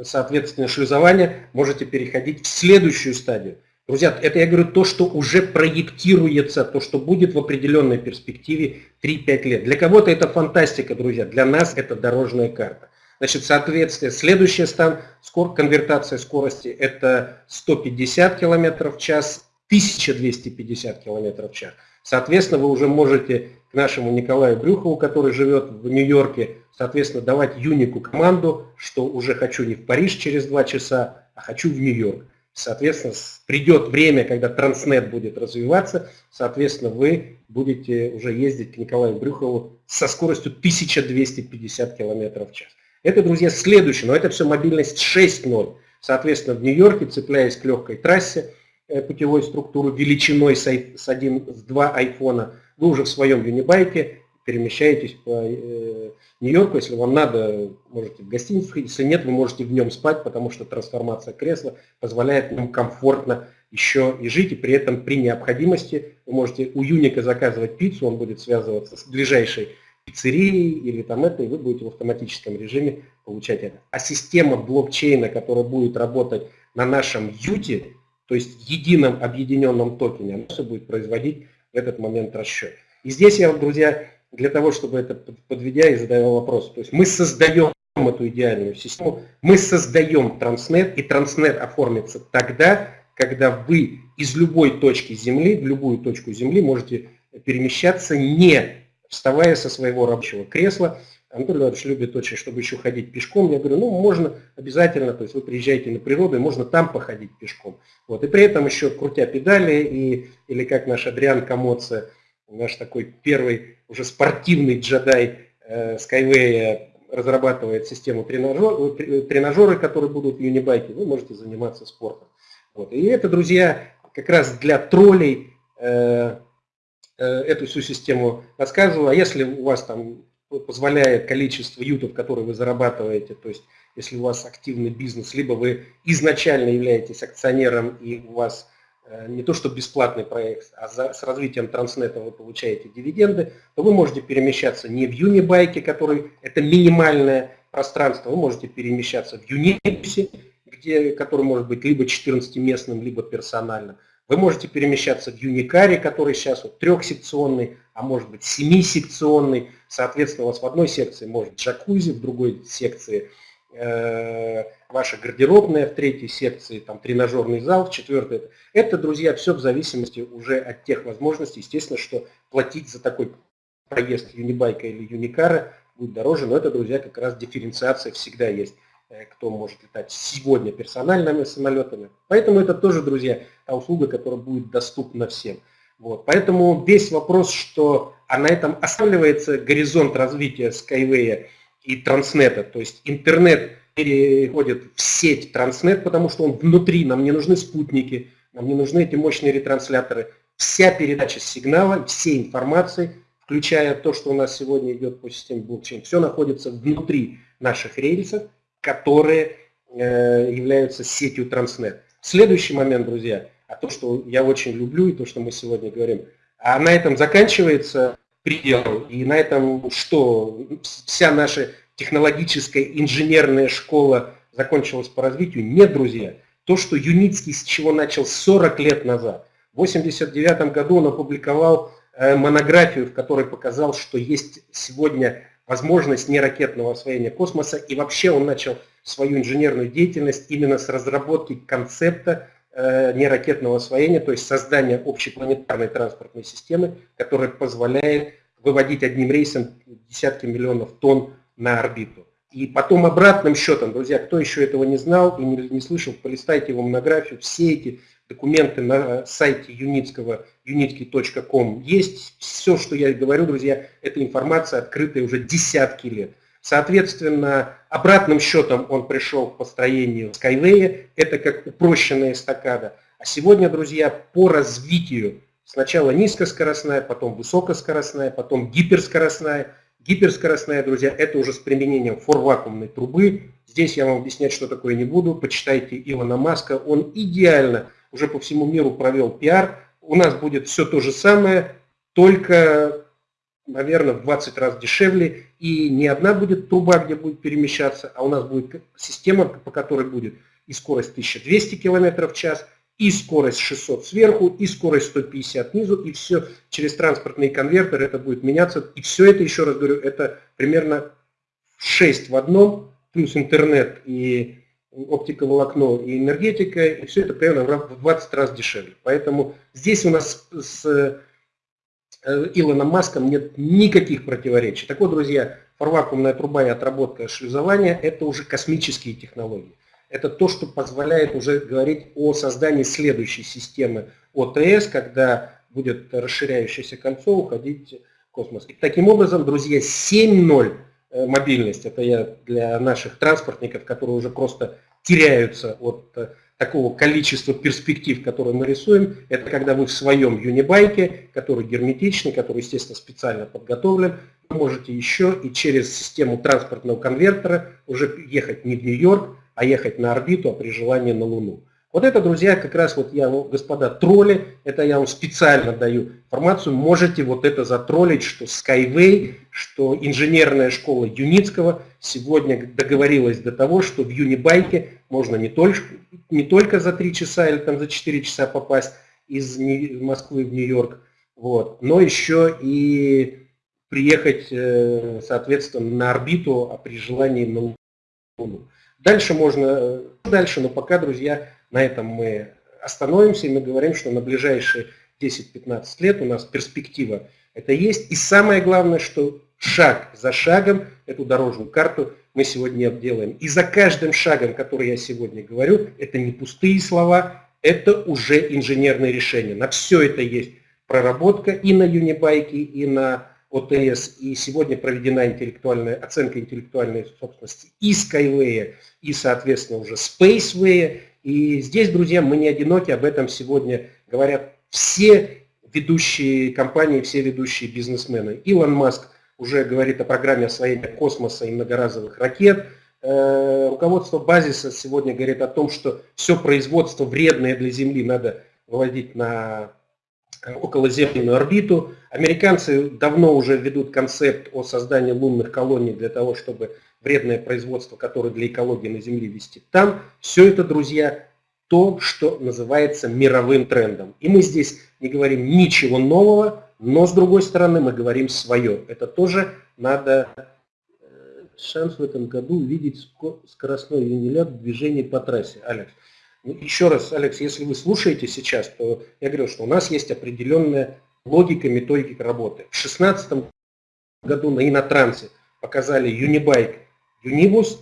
соответственно, шлюзования можете переходить в следующую стадию – Друзья, это я говорю то, что уже проектируется, то, что будет в определенной перспективе 3-5 лет. Для кого-то это фантастика, друзья, для нас это дорожная карта. Значит, соответствие, следующий стан, скор, конвертация скорости это 150 км в час, 1250 км в час. Соответственно, вы уже можете нашему Николаю Брюхову, который живет в Нью-Йорке, соответственно, давать Юнику команду, что уже хочу не в Париж через 2 часа, а хочу в Нью-Йорк. Соответственно, придет время, когда Транснет будет развиваться, соответственно, вы будете уже ездить к Николаю Брюхову со скоростью 1250 км в час. Это, друзья, следующее, но это все мобильность 6.0. Соответственно, в Нью-Йорке, цепляясь к легкой трассе э, путевой структуры величиной с, 1, с 2 айфона, вы уже в своем юнибайке перемещаетесь по э, Нью-Йорку. Если вам надо, можете в гостиницу. Если нет, вы можете в нем спать, потому что трансформация кресла позволяет в нем комфортно еще и жить. И при этом при необходимости вы можете у Юника заказывать пиццу, он будет связываться с ближайшей пиццерией или там это, и вы будете в автоматическом режиме получать это. А система блокчейна, которая будет работать на нашем юте, то есть едином объединенном токене, она все будет производить в этот момент расчет. И здесь я, друзья, для того, чтобы это подведя и задавая вопрос. То есть мы создаем эту идеальную систему, мы создаем Транснет, и Транснет оформится тогда, когда вы из любой точки Земли, в любую точку Земли можете перемещаться, не вставая со своего рабочего кресла, Анатолий Иванович любит очень, чтобы еще ходить пешком. Я говорю, ну, можно обязательно, то есть вы приезжаете на природу, и можно там походить пешком. Вот. И при этом еще крутя педали, и, или как наш Адриан Комоца, наш такой первый уже спортивный джедай э, Skyway разрабатывает систему тренажер, э, тренажеры, которые будут в юнибайке, вы можете заниматься спортом. Вот. И это, друзья, как раз для троллей э, э, эту всю систему рассказываю. А если у вас там позволяет количество ютов, которые вы зарабатываете, то есть если у вас активный бизнес, либо вы изначально являетесь акционером и у вас э, не то что бесплатный проект, а за, с развитием транснета вы получаете дивиденды, то вы можете перемещаться не в Юнибайке, который это минимальное пространство, вы можете перемещаться в Юнипсе, где, который может быть либо 14-местным, либо персональным. Вы можете перемещаться в Юникаре, который сейчас вот трехсекционный, а может быть семисекционный. Соответственно, у вас в одной секции может джакузи, в другой секции э, ваша гардеробная, в третьей секции там тренажерный зал, в четвертой. Это, друзья, все в зависимости уже от тех возможностей. Естественно, что платить за такой проезд Юнибайка или Юникара будет дороже, но это, друзья, как раз дифференциация всегда есть. Э, кто может летать сегодня персональными самолетами. Поэтому это тоже, друзья, та услуга, которая будет доступна всем. Вот. Поэтому весь вопрос, что а на этом останавливается горизонт развития Skyway и Транснета, то есть интернет переходит в сеть Транснет, потому что он внутри, нам не нужны спутники, нам не нужны эти мощные ретрансляторы. Вся передача сигнала, всей информации, включая то, что у нас сегодня идет по системе блокчейн, все находится внутри наших рельсов, которые э, являются сетью Транснет. Следующий момент, друзья, а то, что я очень люблю и то, что мы сегодня говорим, а на этом заканчивается предел, и на этом что? Вся наша технологическая инженерная школа закончилась по развитию? Нет, друзья. То, что Юницкий с чего начал 40 лет назад. В 1989 году он опубликовал э, монографию, в которой показал, что есть сегодня возможность неракетного освоения космоса, и вообще он начал свою инженерную деятельность именно с разработки концепта неракетного освоения, то есть создания общепланетарной транспортной системы, которая позволяет выводить одним рейсом десятки миллионов тонн на орбиту. И потом обратным счетом, друзья, кто еще этого не знал и не, не слышал, полистайте его монографию, все эти документы на сайте юницкого, unitsky.com есть. Все, что я говорю, друзья, эта информация открытая уже десятки лет. Соответственно, обратным счетом он пришел к построению Skyway, это как упрощенная эстакада. А сегодня, друзья, по развитию сначала низкоскоростная, потом высокоскоростная, потом гиперскоростная. Гиперскоростная, друзья, это уже с применением форвакуумной трубы. Здесь я вам объяснять, что такое не буду. Почитайте Илона Маска, он идеально уже по всему миру провел пиар. У нас будет все то же самое, только, наверное, в 20 раз дешевле. И не одна будет труба, где будет перемещаться, а у нас будет система, по которой будет и скорость 1200 км в час, и скорость 600 сверху, и скорость 150 снизу, и все через транспортные конвертеры это будет меняться. И все это, еще раз говорю, это примерно 6 в одном, плюс интернет и оптиковолокно и энергетика, и все это примерно в 20 раз дешевле. Поэтому здесь у нас с Илоном Маском нет никаких противоречий. Так вот, друзья, фарвакуумная труба и отработка шлюзования – это уже космические технологии. Это то, что позволяет уже говорить о создании следующей системы ОТС, когда будет расширяющееся кольцо уходить в космос. И таким образом, друзья, 7.0 Э, мобильность. Это я для наших транспортников, которые уже просто теряются от э, такого количества перспектив, которые мы рисуем. Это когда вы в своем юнибайке, который герметичный, который, естественно, специально подготовлен, вы можете еще и через систему транспортного конвертера уже ехать не в Нью-Йорк, а ехать на орбиту, а при желании на Луну. Вот это, друзья, как раз вот я, господа тролли, это я вам специально даю информацию, можете вот это затроллить, что Skyway, что инженерная школа Юницкого сегодня договорилась до того, что в Юнибайке можно не только, не только за 3 часа или там за 4 часа попасть из Москвы в Нью-Йорк, вот, но еще и приехать, э, соответственно, на орбиту, а при желании на Луну. Дальше можно, дальше, но пока, друзья, на этом мы остановимся, и мы говорим, что на ближайшие 10-15 лет у нас перспектива это есть. И самое главное, что шаг за шагом эту дорожную карту мы сегодня обделаем. И за каждым шагом, который я сегодня говорю, это не пустые слова, это уже инженерные решения. На все это есть проработка и на Юнибайке, и на ОТС. И сегодня проведена интеллектуальная, оценка интеллектуальной собственности и Skyway, и, соответственно, уже Spaceway. И здесь, друзья, мы не одиноки, об этом сегодня говорят все ведущие компании, все ведущие бизнесмены. Илон Маск уже говорит о программе освоения космоса и многоразовых ракет. Э, руководство базиса сегодня говорит о том, что все производство вредное для Земли надо выводить на околоземную орбиту. Американцы давно уже ведут концепт о создании лунных колоний для того, чтобы вредное производство, которое для экологии на Земле вести там. Все это, друзья, то, что называется мировым трендом. И мы здесь не говорим ничего нового, но с другой стороны мы говорим свое. Это тоже надо э, шанс в этом году увидеть скоростной юнилят в движении по трассе. Алекс. Ну, еще раз, Алекс, если вы слушаете сейчас, то я говорю, что у нас есть определенная логика, методика работы. В 2016 году на Инотрансе показали Unibike Unibus,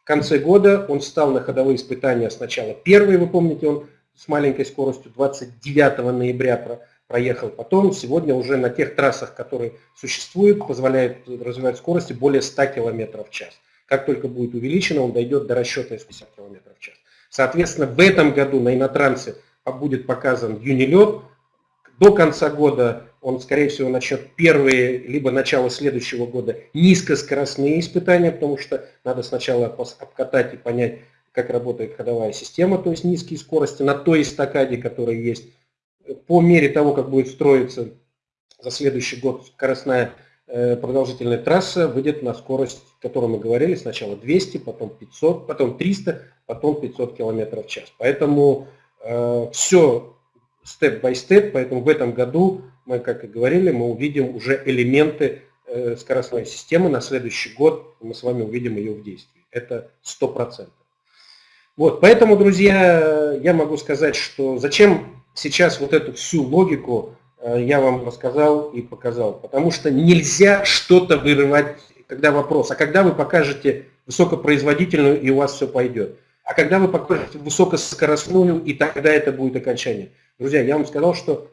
в конце года он стал на ходовые испытания сначала первый, вы помните, он с маленькой скоростью 29 ноября проехал. Потом сегодня уже на тех трассах, которые существуют, позволяет развивать скорости более 100 км в час. Как только будет увеличено, он дойдет до расчета 50 км в час. Соответственно, в этом году на Инотрансе будет показан юнилет. До конца года он, скорее всего, начнет первые, либо начало следующего года низкоскоростные испытания, потому что надо сначала обкатать и понять, как работает ходовая система, то есть низкие скорости на той эстакаде, которая есть. По мере того, как будет строиться за следующий год скоростная э, продолжительная трасса, выйдет на скорость, которой мы говорили, сначала 200, потом 500, потом 300, потом 500 км в час. Поэтому э, все степ-бай-степ, поэтому в этом году мы, как и говорили, мы увидим уже элементы э, скоростной системы на следующий год, мы с вами увидим ее в действии. Это 100%. Вот, поэтому, друзья, я могу сказать, что зачем сейчас вот эту всю логику э, я вам рассказал и показал. Потому что нельзя что-то вырывать, когда вопрос, а когда вы покажете высокопроизводительную и у вас все пойдет. А когда вы покажете высокоскоростную, и тогда это будет окончание. Друзья, я вам сказал, что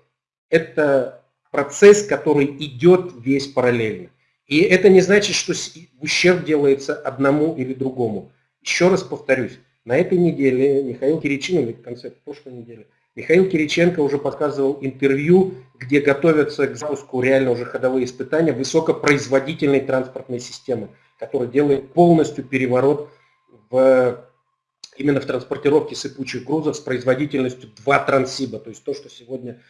это процесс, который идет весь параллельно. И это не значит, что ущерб делается одному или другому. Еще раз повторюсь, на этой неделе Михаил Кириченко, в конце прошлой недели, Михаил Кириченко уже показывал интервью, где готовятся к запуску реально уже ходовые испытания высокопроизводительной транспортной системы, которая делает полностью переворот в, именно в транспортировке сыпучих грузов с производительностью 2 трансиба, то есть то, что сегодня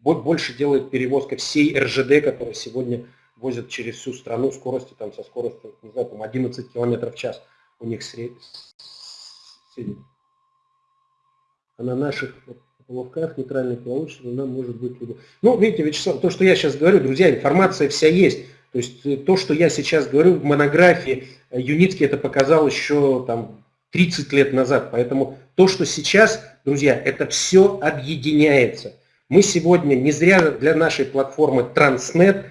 больше делает перевозка всей РЖД, которая сегодня возят через всю страну скорости там со скоростью, не знаю, там 11 км в час у них средний. А на наших ловках нейтральных ловушек она может быть любой. Ну, видите, Вячеслав, то, что я сейчас говорю, друзья, информация вся есть. То есть э, то, что я сейчас говорю в монографии, э, Юницкий это показал еще там 30 лет назад. Поэтому то, что сейчас, друзья, это все объединяется. Мы сегодня не зря для нашей платформы Transnet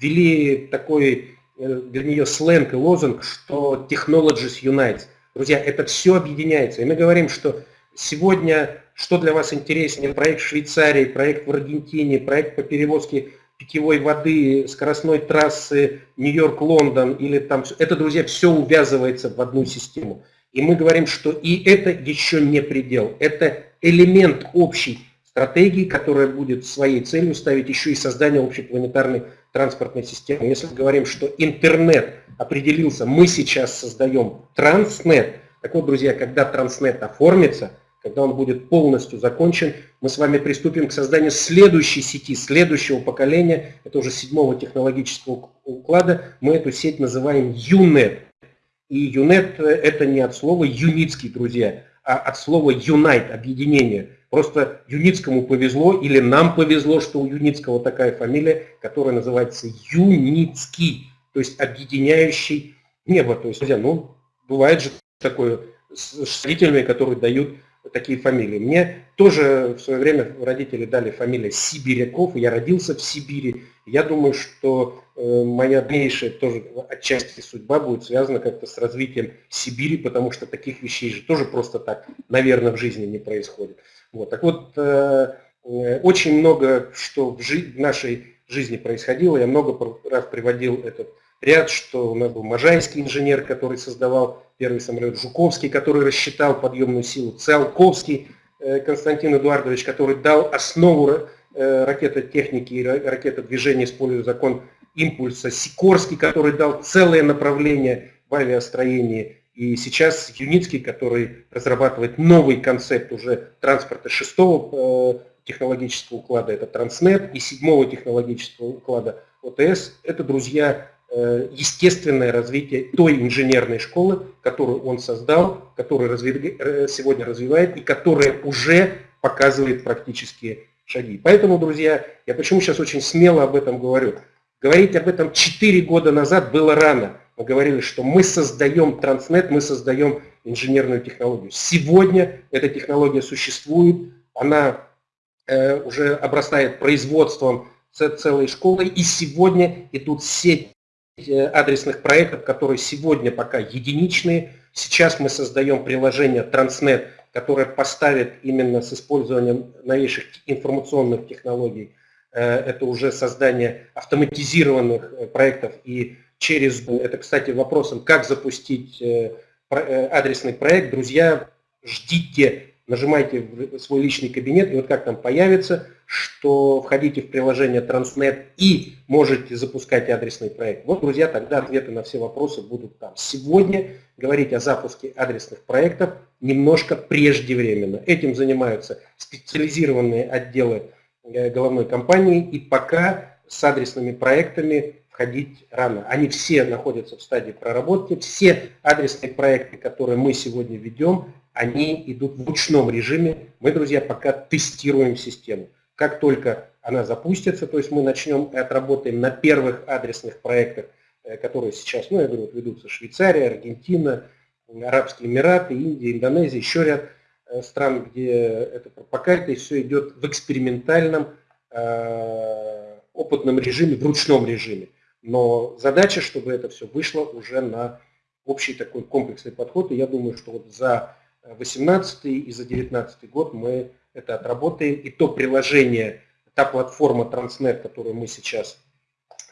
ввели такой э, для нее сленг и лозунг, что Technologies Unites. Друзья, это все объединяется. И мы говорим, что сегодня, что для вас интереснее, проект в Швейцарии, проект в Аргентине, проект по перевозке питьевой воды, скоростной трассы Нью-Йорк-Лондон или там, это, друзья, все увязывается в одну систему. И мы говорим, что и это еще не предел, это элемент общий стратегии, которая будет своей целью ставить еще и создание общепланетарной транспортной системы. Если мы говорим, что интернет определился, мы сейчас создаем транснет. Так вот, друзья, когда транснет оформится, когда он будет полностью закончен, мы с вами приступим к созданию следующей сети, следующего поколения, это уже седьмого технологического уклада, мы эту сеть называем UNET. И UNET это не от слова юницкий, друзья, а от слова unite, объединение. Просто Юницкому повезло или нам повезло, что у Юницкого такая фамилия, которая называется Юницкий, то есть объединяющий небо. То есть, друзья, ну, бывает же такое с родителями, которые дают такие фамилии. Мне тоже в свое время родители дали фамилию Сибиряков, я родился в Сибири. Я думаю, что э, моя дальнейшая тоже отчасти судьба будет связана как-то с развитием Сибири, потому что таких вещей же тоже просто так, наверное, в жизни не происходит. Вот. Так вот, э, э, очень много, что в нашей жизни происходило, я много раз приводил этот ряд, что у нас был Можайский инженер, который создавал первый самолет, Жуковский, который рассчитал подъемную силу, Циолковский э, Константин Эдуардович, который дал основу э, ракетотехники и ракетодвижения, используя закон импульса, Сикорский, который дал целое направление в авиастроении, и сейчас Юницкий, который разрабатывает новый концепт уже транспорта шестого э, технологического уклада, это Транснет, и седьмого технологического уклада ОТС, это, друзья, естественное развитие той инженерной школы, которую он создал, которую э, сегодня развивает и которая уже показывает практические шаги. Поэтому, друзья, я почему сейчас очень смело об этом говорю. Говорить об этом 4 года назад было рано. Мы говорили, что мы создаем Транснет, мы создаем инженерную технологию. Сегодня эта технология существует, она э, уже обрастает производством целой школы, и сегодня идут сеть Э, адресных проектов, которые сегодня пока единичные. Сейчас мы создаем приложение Transnet, которое поставит именно с использованием новейших информационных технологий. Э, это уже создание автоматизированных э, проектов и через, это, кстати, вопросом, как запустить адресный проект. Друзья, ждите нажимайте в свой личный кабинет, и вот как там появится, что входите в приложение Transnet и можете запускать адресный проект. Вот, друзья, тогда ответы на все вопросы будут там. Сегодня говорить о запуске адресных проектов немножко преждевременно. Этим занимаются специализированные отделы э, головной компании, и пока с адресными проектами входить рано. Они все находятся в стадии проработки. Все адресные проекты, которые мы сегодня ведем, они идут в ручном режиме. Мы, друзья, пока тестируем систему. Как только она запустится, то есть мы начнем и отработаем на первых адресных проектах, э, которые сейчас, ну, я говорю, вот ведутся Швейцария, Аргентина, Арабские Эмираты, Индия, Индонезия, еще ряд э, стран, где это пока это все идет в экспериментальном э, опытном режиме, в ручном режиме. Но задача, чтобы это все вышло уже на общий такой комплексный подход. И я думаю, что вот за 2018 и за 2019 год мы это отработаем. И то приложение, та платформа Transnet, которую мы сейчас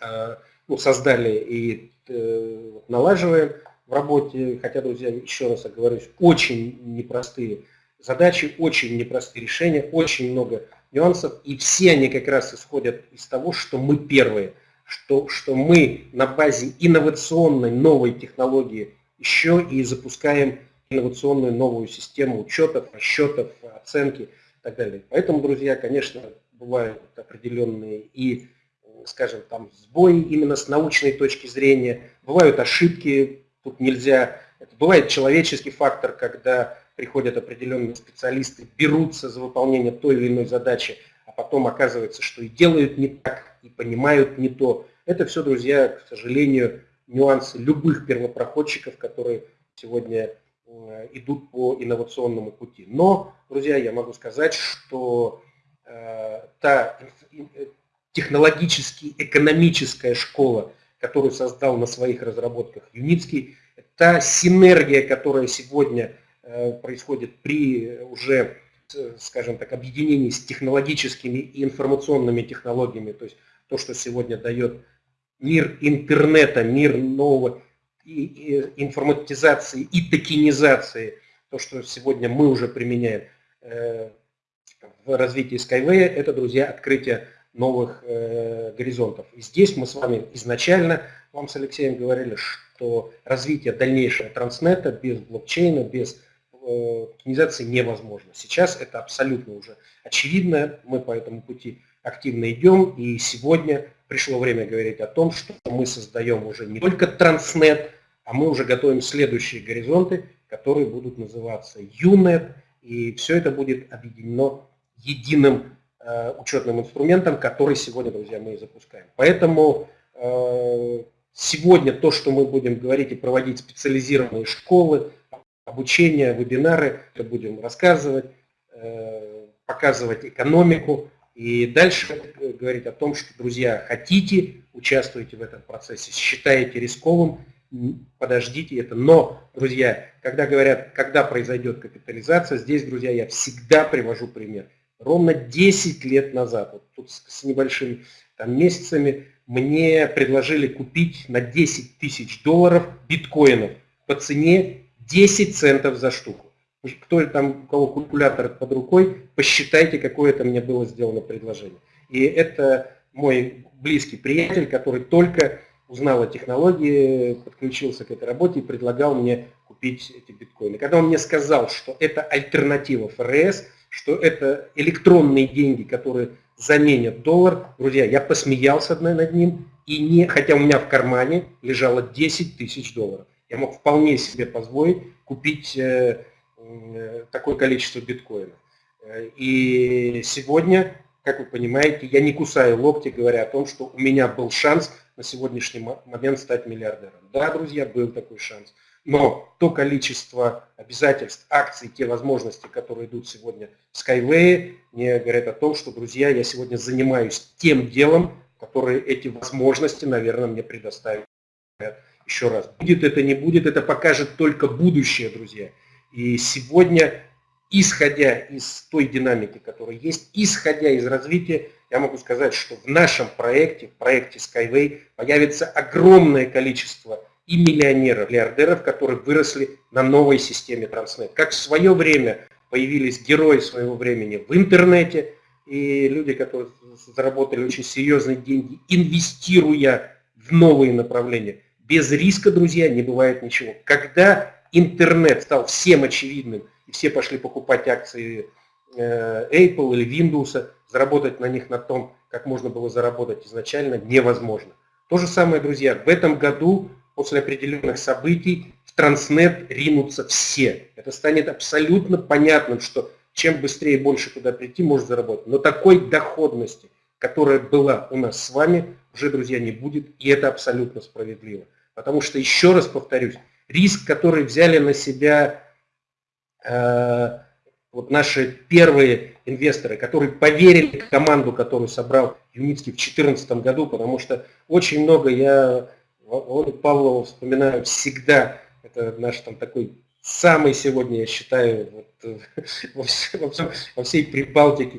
э, ну, создали и э, налаживаем в работе, хотя, друзья, еще раз оговорюсь, очень непростые задачи, очень непростые решения, очень много нюансов, и все они как раз исходят из того, что мы первые, что, что мы на базе инновационной новой технологии еще и запускаем инновационную новую систему учетов, расчетов, оценки и так далее. Поэтому, друзья, конечно, бывают определенные и, скажем, там сбои именно с научной точки зрения, бывают ошибки, тут нельзя, это бывает человеческий фактор, когда приходят определенные специалисты, берутся за выполнение той или иной задачи, а потом оказывается, что и делают не так, и понимают не то. Это все, друзья, к сожалению, нюансы любых первопроходчиков, которые сегодня идут по инновационному пути. Но, друзья, я могу сказать, что э, та э, технологически экономическая школа, которую создал на своих разработках Юницкий, та синергия, которая сегодня э, происходит при уже, скажем так, объединении с технологическими и информационными технологиями, то есть то, что сегодня дает мир интернета, мир нового информатизации и токенизации, то, что сегодня мы уже применяем э, в развитии Skyway, это, друзья, открытие новых э, горизонтов. И здесь мы с вами изначально, вам с Алексеем говорили, что развитие дальнейшего транснета без блокчейна, без э, токенизации невозможно. Сейчас это абсолютно уже очевидно, мы по этому пути активно идем, и сегодня пришло время говорить о том, что мы создаем уже не только транснет, а мы уже готовим следующие горизонты, которые будут называться UNET, и все это будет объединено единым э, учетным инструментом, который сегодня, друзья, мы и запускаем. Поэтому э, сегодня то, что мы будем говорить и проводить специализированные школы, обучение, вебинары, будем рассказывать, э, показывать экономику. И дальше говорить о том, что, друзья, хотите, участвуйте в этом процессе, считаете рисковым, подождите это. Но, друзья, когда говорят, когда произойдет капитализация, здесь, друзья, я всегда привожу пример. Ровно 10 лет назад, вот тут с небольшими там, месяцами, мне предложили купить на 10 тысяч долларов биткоинов по цене 10 центов за штуку. Кто там, у кого калькулятор под рукой, посчитайте, какое это мне было сделано предложение. И это мой близкий приятель, который только узнал о технологии, подключился к этой работе и предлагал мне купить эти биткоины. Когда он мне сказал, что это альтернатива ФРС, что это электронные деньги, которые заменят доллар, друзья, я посмеялся над ним, и не, хотя у меня в кармане лежало 10 тысяч долларов. Я мог вполне себе позволить купить э, э, такое количество биткоинов. Э, и сегодня, как вы понимаете, я не кусаю локти, говоря о том, что у меня был шанс на сегодняшний момент стать миллиардером. Да, друзья, был такой шанс. Но то количество обязательств, акций, те возможности, которые идут сегодня в Skyway, мне говорят о том, что, друзья, я сегодня занимаюсь тем делом, которые эти возможности, наверное, мне предоставят. Еще раз, будет это, не будет, это покажет только будущее, друзья. И сегодня, исходя из той динамики, которая есть, исходя из развития, я могу сказать, что в нашем проекте, в проекте Skyway, появится огромное количество и миллионеров, миллиардеров, которые выросли на новой системе Транснет. Как в свое время появились герои своего времени в интернете, и люди, которые заработали очень серьезные деньги, инвестируя в новые направления. Без риска, друзья, не бывает ничего. Когда интернет стал всем очевидным, и все пошли покупать акции э, Apple или Windows, заработать на них на том, как можно было заработать изначально, невозможно. То же самое, друзья, в этом году после определенных событий в Транснет ринутся все. Это станет абсолютно понятным, что чем быстрее и больше туда прийти, может заработать. Но такой доходности, которая была у нас с вами, уже, друзья, не будет, и это абсолютно справедливо. Потому что, еще раз повторюсь, риск, который взяли на себя э, вот наши первые инвесторы, которые поверили в команду, которую собрал Юницкий в 2014 году, потому что очень много я Володю Павлову вспоминаю всегда. Это наш там такой самый сегодня, я считаю, вот, э, во, всем, во всей Прибалтике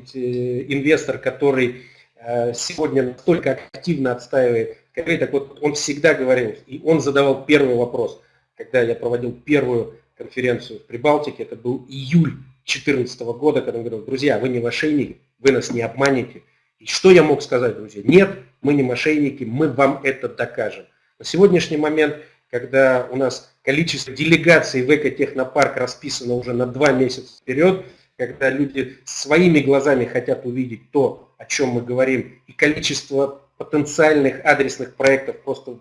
инвестор, который э, сегодня настолько активно отстаивает. Так вот, он всегда говорил, и он задавал первый вопрос, когда я проводил первую конференцию в Прибалтике, это был июль 2014 года, когда он говорил, друзья, вы не мошенники, вы нас не обманете. И что я мог сказать, друзья? Нет, мы не мошенники, мы вам это докажем. На сегодняшний момент, когда у нас количество делегаций в экотехнопарк расписано уже на два месяца вперед, когда люди своими глазами хотят увидеть то, о чем мы говорим, и количество потенциальных адресных проектов просто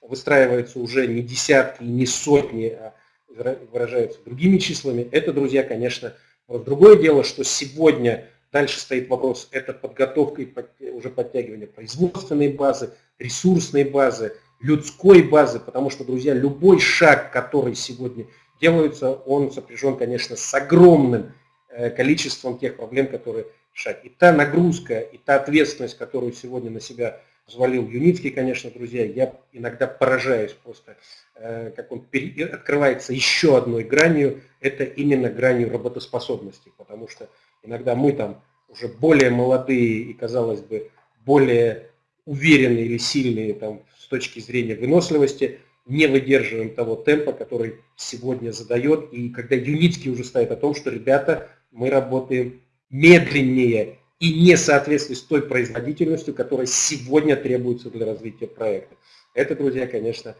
выстраивается уже не десятки, не сотни, а выражаются другими числами. Это, друзья, конечно, другое дело, что сегодня дальше стоит вопрос, это подготовка и уже подтягивание производственной базы, ресурсной базы, людской базы, потому что, друзья, любой шаг, который сегодня делается, он сопряжен, конечно, с огромным э, количеством тех проблем, которые шаг. И та нагрузка, и та ответственность, которую сегодня на себя взвалил Юницкий, конечно, друзья, я иногда поражаюсь просто, э, как он открывается еще одной гранью, это именно гранью работоспособности, потому что иногда мы там уже более молодые и, казалось бы, более уверенные или сильные там, с точки зрения выносливости, не выдерживаем того темпа, который сегодня задает. И когда Юницкий уже ставит о том, что, ребята, мы работаем медленнее и не соответствует той производительностью, которая сегодня требуется для развития проекта. Это, друзья, конечно,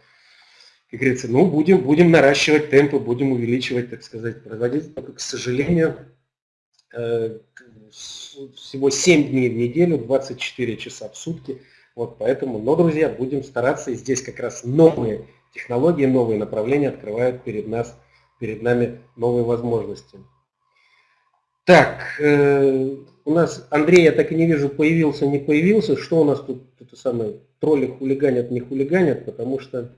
как говорится, ну, будем, будем наращивать темпы, будем увеличивать, так сказать, производительность. Только, к сожалению, э, всего 7 дней в неделю, 24 часа в сутки – вот поэтому, но, друзья, будем стараться. И здесь как раз новые технологии, новые направления открывают перед, нас, перед нами новые возможности. Так, э, у нас Андрей, я так и не вижу, появился, не появился. Что у нас тут, это самое, тролли хулиганят, не хулиганят, потому что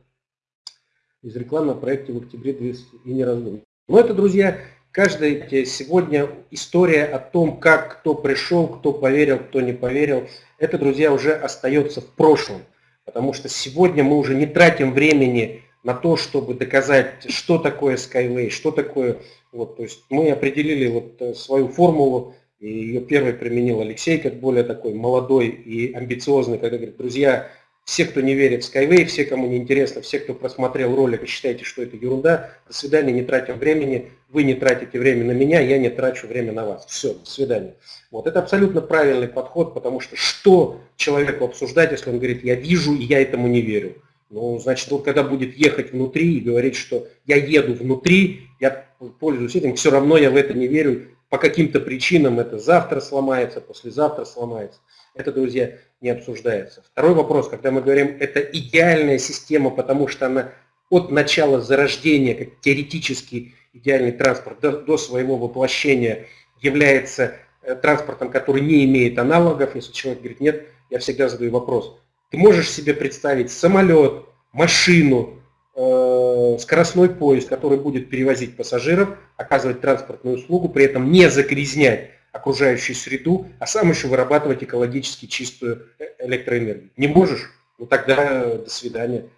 из рекламы на проекте в октябре и не раздумывают. Но это, друзья, каждая сегодня история о том, как кто пришел, кто поверил, кто не поверил, это, друзья, уже остается в прошлом. Потому что сегодня мы уже не тратим времени на то, чтобы доказать, что такое Skyway, что такое... Вот, то есть мы определили вот э, свою формулу, и ее первый применил Алексей, как более такой молодой и амбициозный, когда говорит, друзья, все, кто не верит в Skyway, все, кому не интересно, все, кто просмотрел ролик и считаете, что это ерунда, до свидания, не тратим времени, вы не тратите время на меня, я не трачу время на вас. Все, до свидания. Вот это абсолютно правильный подход, потому что что человеку обсуждать, если он говорит, я вижу и я этому не верю. Ну, значит, вот когда будет ехать внутри и говорить, что я еду внутри, я пользуюсь этим, все равно я в это не верю, по каким-то причинам это завтра сломается, послезавтра сломается. Это, друзья, не обсуждается. Второй вопрос, когда мы говорим, это идеальная система, потому что она от начала зарождения, как теоретически идеальный транспорт, до, до своего воплощения является э, транспортом, который не имеет аналогов. Если человек говорит, нет, я всегда задаю вопрос. Ты можешь себе представить самолет, машину, Э, скоростной поезд, который будет перевозить пассажиров, оказывать транспортную услугу, при этом не загрязнять окружающую среду, а сам еще вырабатывать экологически чистую э, электроэнергию. Не можешь? Ну тогда до свидания.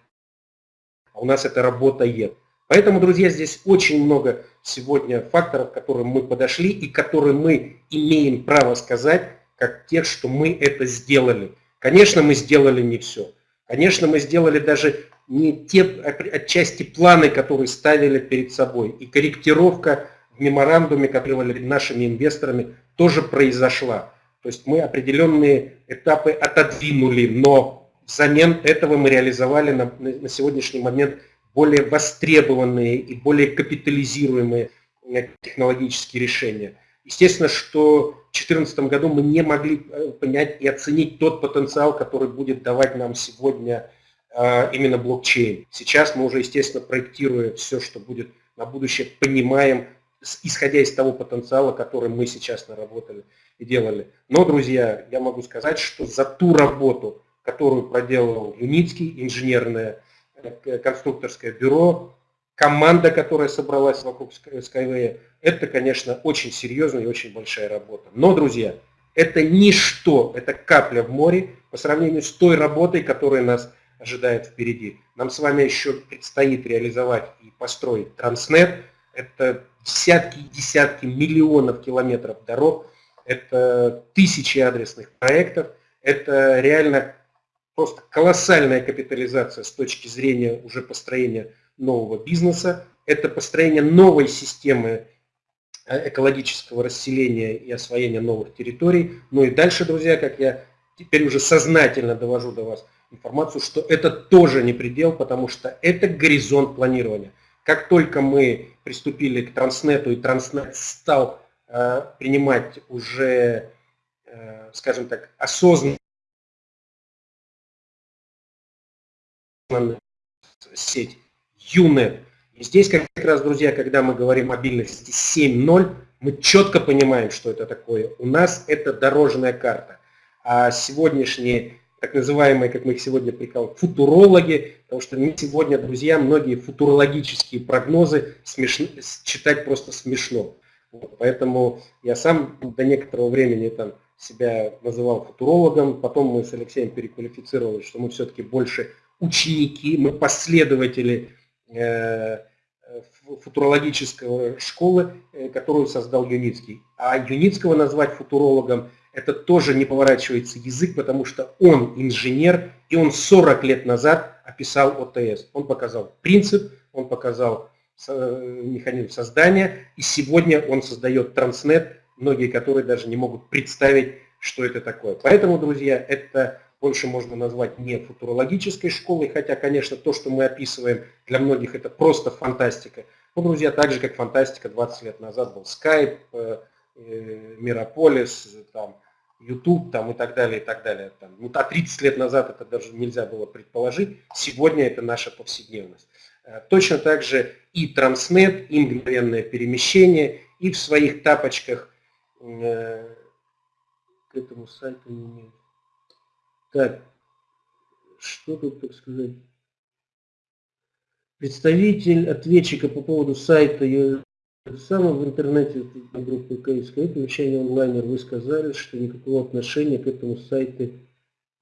А у нас это работает. Поэтому, друзья, здесь очень много сегодня факторов, к которым мы подошли и которые мы имеем право сказать, как тех, что мы это сделали. Конечно, мы сделали не все. Конечно, мы сделали даже не те отчасти планы, которые ставили перед собой. И корректировка в меморандуме, который нашими инвесторами, тоже произошла. То есть мы определенные этапы отодвинули, но взамен этого мы реализовали на, на сегодняшний момент более востребованные и более капитализируемые э, технологические решения. Естественно, что в 2014 году мы не могли э, понять и оценить тот потенциал, который будет давать нам сегодня а, именно блокчейн. Сейчас мы уже, естественно, проектируя все, что будет на будущее, понимаем, исходя из того потенциала, который мы сейчас наработали и делали. Но, друзья, я могу сказать, что за ту работу, которую проделал Юницкий, инженерное э, конструкторское бюро, команда, которая собралась вокруг Skyway, это, конечно, очень серьезная и очень большая работа. Но, друзья, это ничто, это капля в море по сравнению с той работой, которая нас ожидает впереди. Нам с вами еще предстоит реализовать и построить Транснет. Это десятки и десятки миллионов километров дорог, это тысячи адресных проектов, это реально просто колоссальная капитализация с точки зрения уже построения нового бизнеса, это построение новой системы э, экологического расселения и освоения новых территорий. Ну и дальше, друзья, как я теперь уже сознательно довожу до вас, информацию, что это тоже не предел, потому что это горизонт планирования. Как только мы приступили к Транснету и Транснет стал э, принимать уже, э, скажем так, осознанно сеть UNET. И здесь как раз, друзья, когда мы говорим о мобильности 7.0, мы четко понимаем, что это такое. У нас это дорожная карта. А сегодняшние так называемые, как мы их сегодня прикалываем, футурологи, потому что мы сегодня, друзья, многие футурологические прогнозы смешно, читать просто смешно. Вот, поэтому я сам до некоторого времени там себя называл футурологом, потом мы с Алексеем переквалифицировали, что мы все-таки больше ученики, мы последователи э, футурологического школы, э, которую создал Юницкий. А Юницкого назвать футурологом – это тоже не поворачивается язык, потому что он инженер, и он 40 лет назад описал ОТС. Он показал принцип, он показал э, механизм создания, и сегодня он создает Транснет, многие которые даже не могут представить, что это такое. Поэтому, друзья, это больше можно назвать не футурологической школой, хотя, конечно, то, что мы описываем, для многих это просто фантастика. Но, друзья, так же, как фантастика 20 лет назад был Skype, э, Э, Мирополис, там, YouTube там, и так далее, и так далее. Там. Ну, а 30 лет назад это даже нельзя было предположить. Сегодня это наша повседневность. Э, точно так же и Транснет, и мгновенное перемещение, и в своих тапочках к этому сайту не имеет. Так, что тут, так сказать? Представитель ответчика по поводу сайта самое в интернете на группе КСК вещание онлайнер вы сказали, что никакого отношения к этому сайту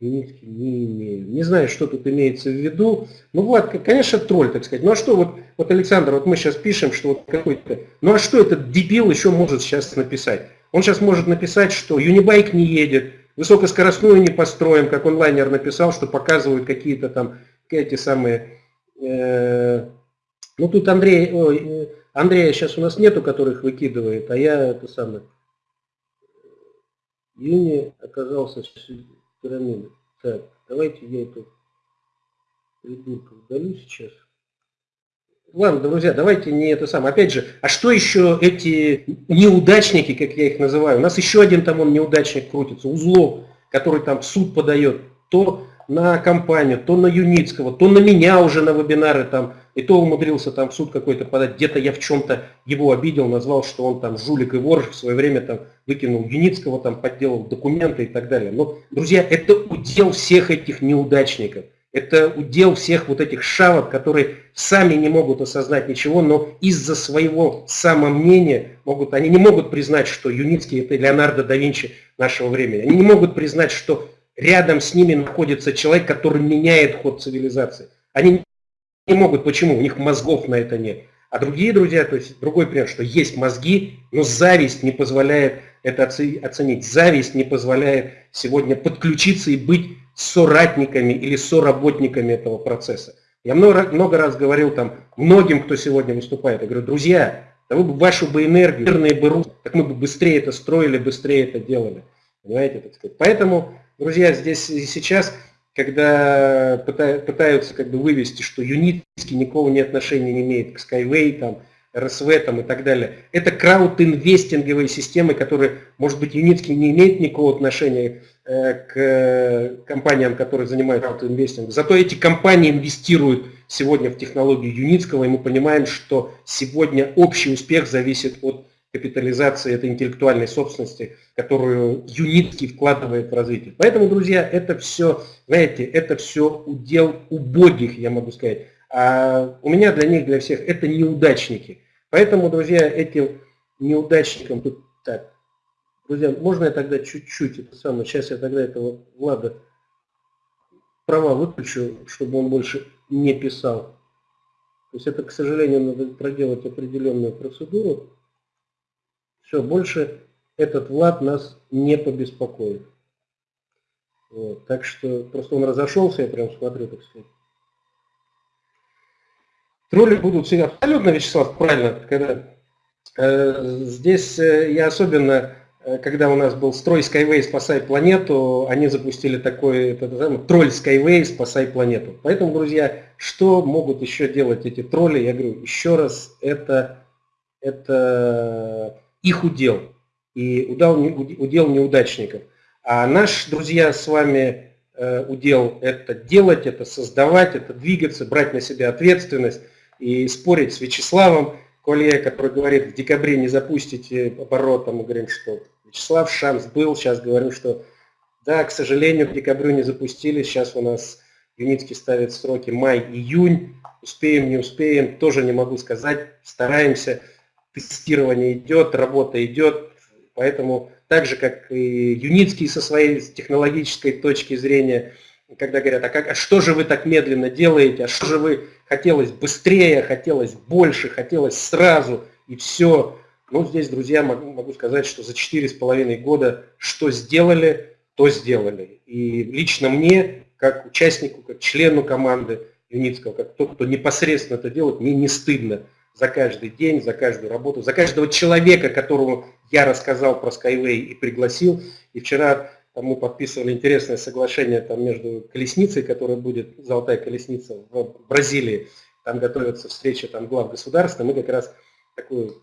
Юницкий не имею. Не знаю, что тут имеется в виду. Ну, Влад, конечно, тролль, так сказать. Ну, а что, вот, вот Александр, вот мы сейчас пишем, что вот какой-то... Ну, а что этот дебил еще может сейчас написать? Он сейчас может написать, что Юнибайк не едет, высокоскоростную не построим, как онлайнер написал, что показывают какие-то там эти самые... Э, ну, тут Андрей... Ой, э, Андрея сейчас у нас нету, которых выкидывает, а я это самое... Юни оказался пирамиды. Так, давайте я эту придурка удалю сейчас. Ладно, друзья, давайте не это самое. Опять же, а что еще эти неудачники, как я их называю? У нас еще один там он неудачник крутится, Узлов, который там в суд подает. То на компанию, то на Юницкого, то на меня уже на вебинары там, и то умудрился там в суд какой-то подать. Где-то я в чем-то его обидел, назвал, что он там жулик и вор, в свое время там выкинул Юницкого, там подделал документы и так далее. Но, друзья, это удел всех этих неудачников. Это удел всех вот этих шавок, которые сами не могут осознать ничего, но из-за своего самомнения могут, они не могут признать, что Юницкий это Леонардо да Винчи нашего времени. Они не могут признать, что рядом с ними находится человек, который меняет ход цивилизации. Они не могут, почему? У них мозгов на это нет. А другие друзья, то есть другой пример, что есть мозги, но зависть не позволяет это оценить. Зависть не позволяет сегодня подключиться и быть соратниками или соработниками этого процесса. Я много, много раз говорил там многим, кто сегодня выступает, я говорю, друзья, да вы бы вашу бы энергию, мирные бы так мы бы быстрее это строили, быстрее это делали. Понимаете, так сказать. Поэтому Друзья, здесь и сейчас, когда пытаются как бы вывести, что Юницкий никакого не отношения не имеет к Skyway, там, РСВ там, и так далее, это крауд-инвестинговые системы, которые, может быть, Юницкий не имеет никакого отношения э, к компаниям, которые занимаются крауд-инвестингом. Зато эти компании инвестируют сегодня в технологию Юницкого, и мы понимаем, что сегодня общий успех зависит от капитализации этой интеллектуальной собственности, которую Юницкий вкладывает в развитие. Поэтому, друзья, это все, знаете, это все удел убогих, я могу сказать. А у меня для них, для всех, это неудачники. Поэтому, друзья, этим неудачникам тут так. Друзья, можно я тогда чуть-чуть это самое, сейчас я тогда этого Влада права выключу, чтобы он больше не писал. То есть это, к сожалению, надо проделать определенную процедуру. Все, больше этот Влад нас не побеспокоит. Вот, так что просто он разошелся, я прям смотрю, так сказать. Тролли будут всегда абсолютно, Вячеслав, правильно, когда э, здесь э, я особенно, э, когда у нас был строй Skyway «Спасай планету», они запустили такой это, называемый, тролль Skyway «Спасай планету». Поэтому, друзья, что могут еще делать эти тролли? Я говорю, еще раз, это, это их удел и удел, удел неудачников. А наш, друзья, с вами э, удел это делать, это создавать, это двигаться, брать на себя ответственность и спорить с Вячеславом Колье, который говорит, в декабре не запустите оборот, а мы говорим, что Вячеслав шанс был, сейчас говорю, что да, к сожалению, к декабрю не запустили, сейчас у нас Юницкий ставит сроки май-июнь, успеем, не успеем, тоже не могу сказать, стараемся тестирование идет, работа идет, поэтому так же, как и Юницкий со своей технологической точки зрения, когда говорят, а, как, а что же вы так медленно делаете, а что же вы хотелось быстрее, хотелось больше, хотелось сразу, и все. Ну, здесь, друзья, могу, могу сказать, что за четыре с половиной года что сделали, то сделали. И лично мне, как участнику, как члену команды Юницкого, как тот, кто непосредственно это делает, мне не стыдно за каждый день, за каждую работу, за каждого человека, которому я рассказал про Skyway и пригласил. И вчера там, мы подписывали интересное соглашение там, между колесницей, которая будет, золотая колесница в Бразилии, там готовится встреча там, глав государства, мы как раз такую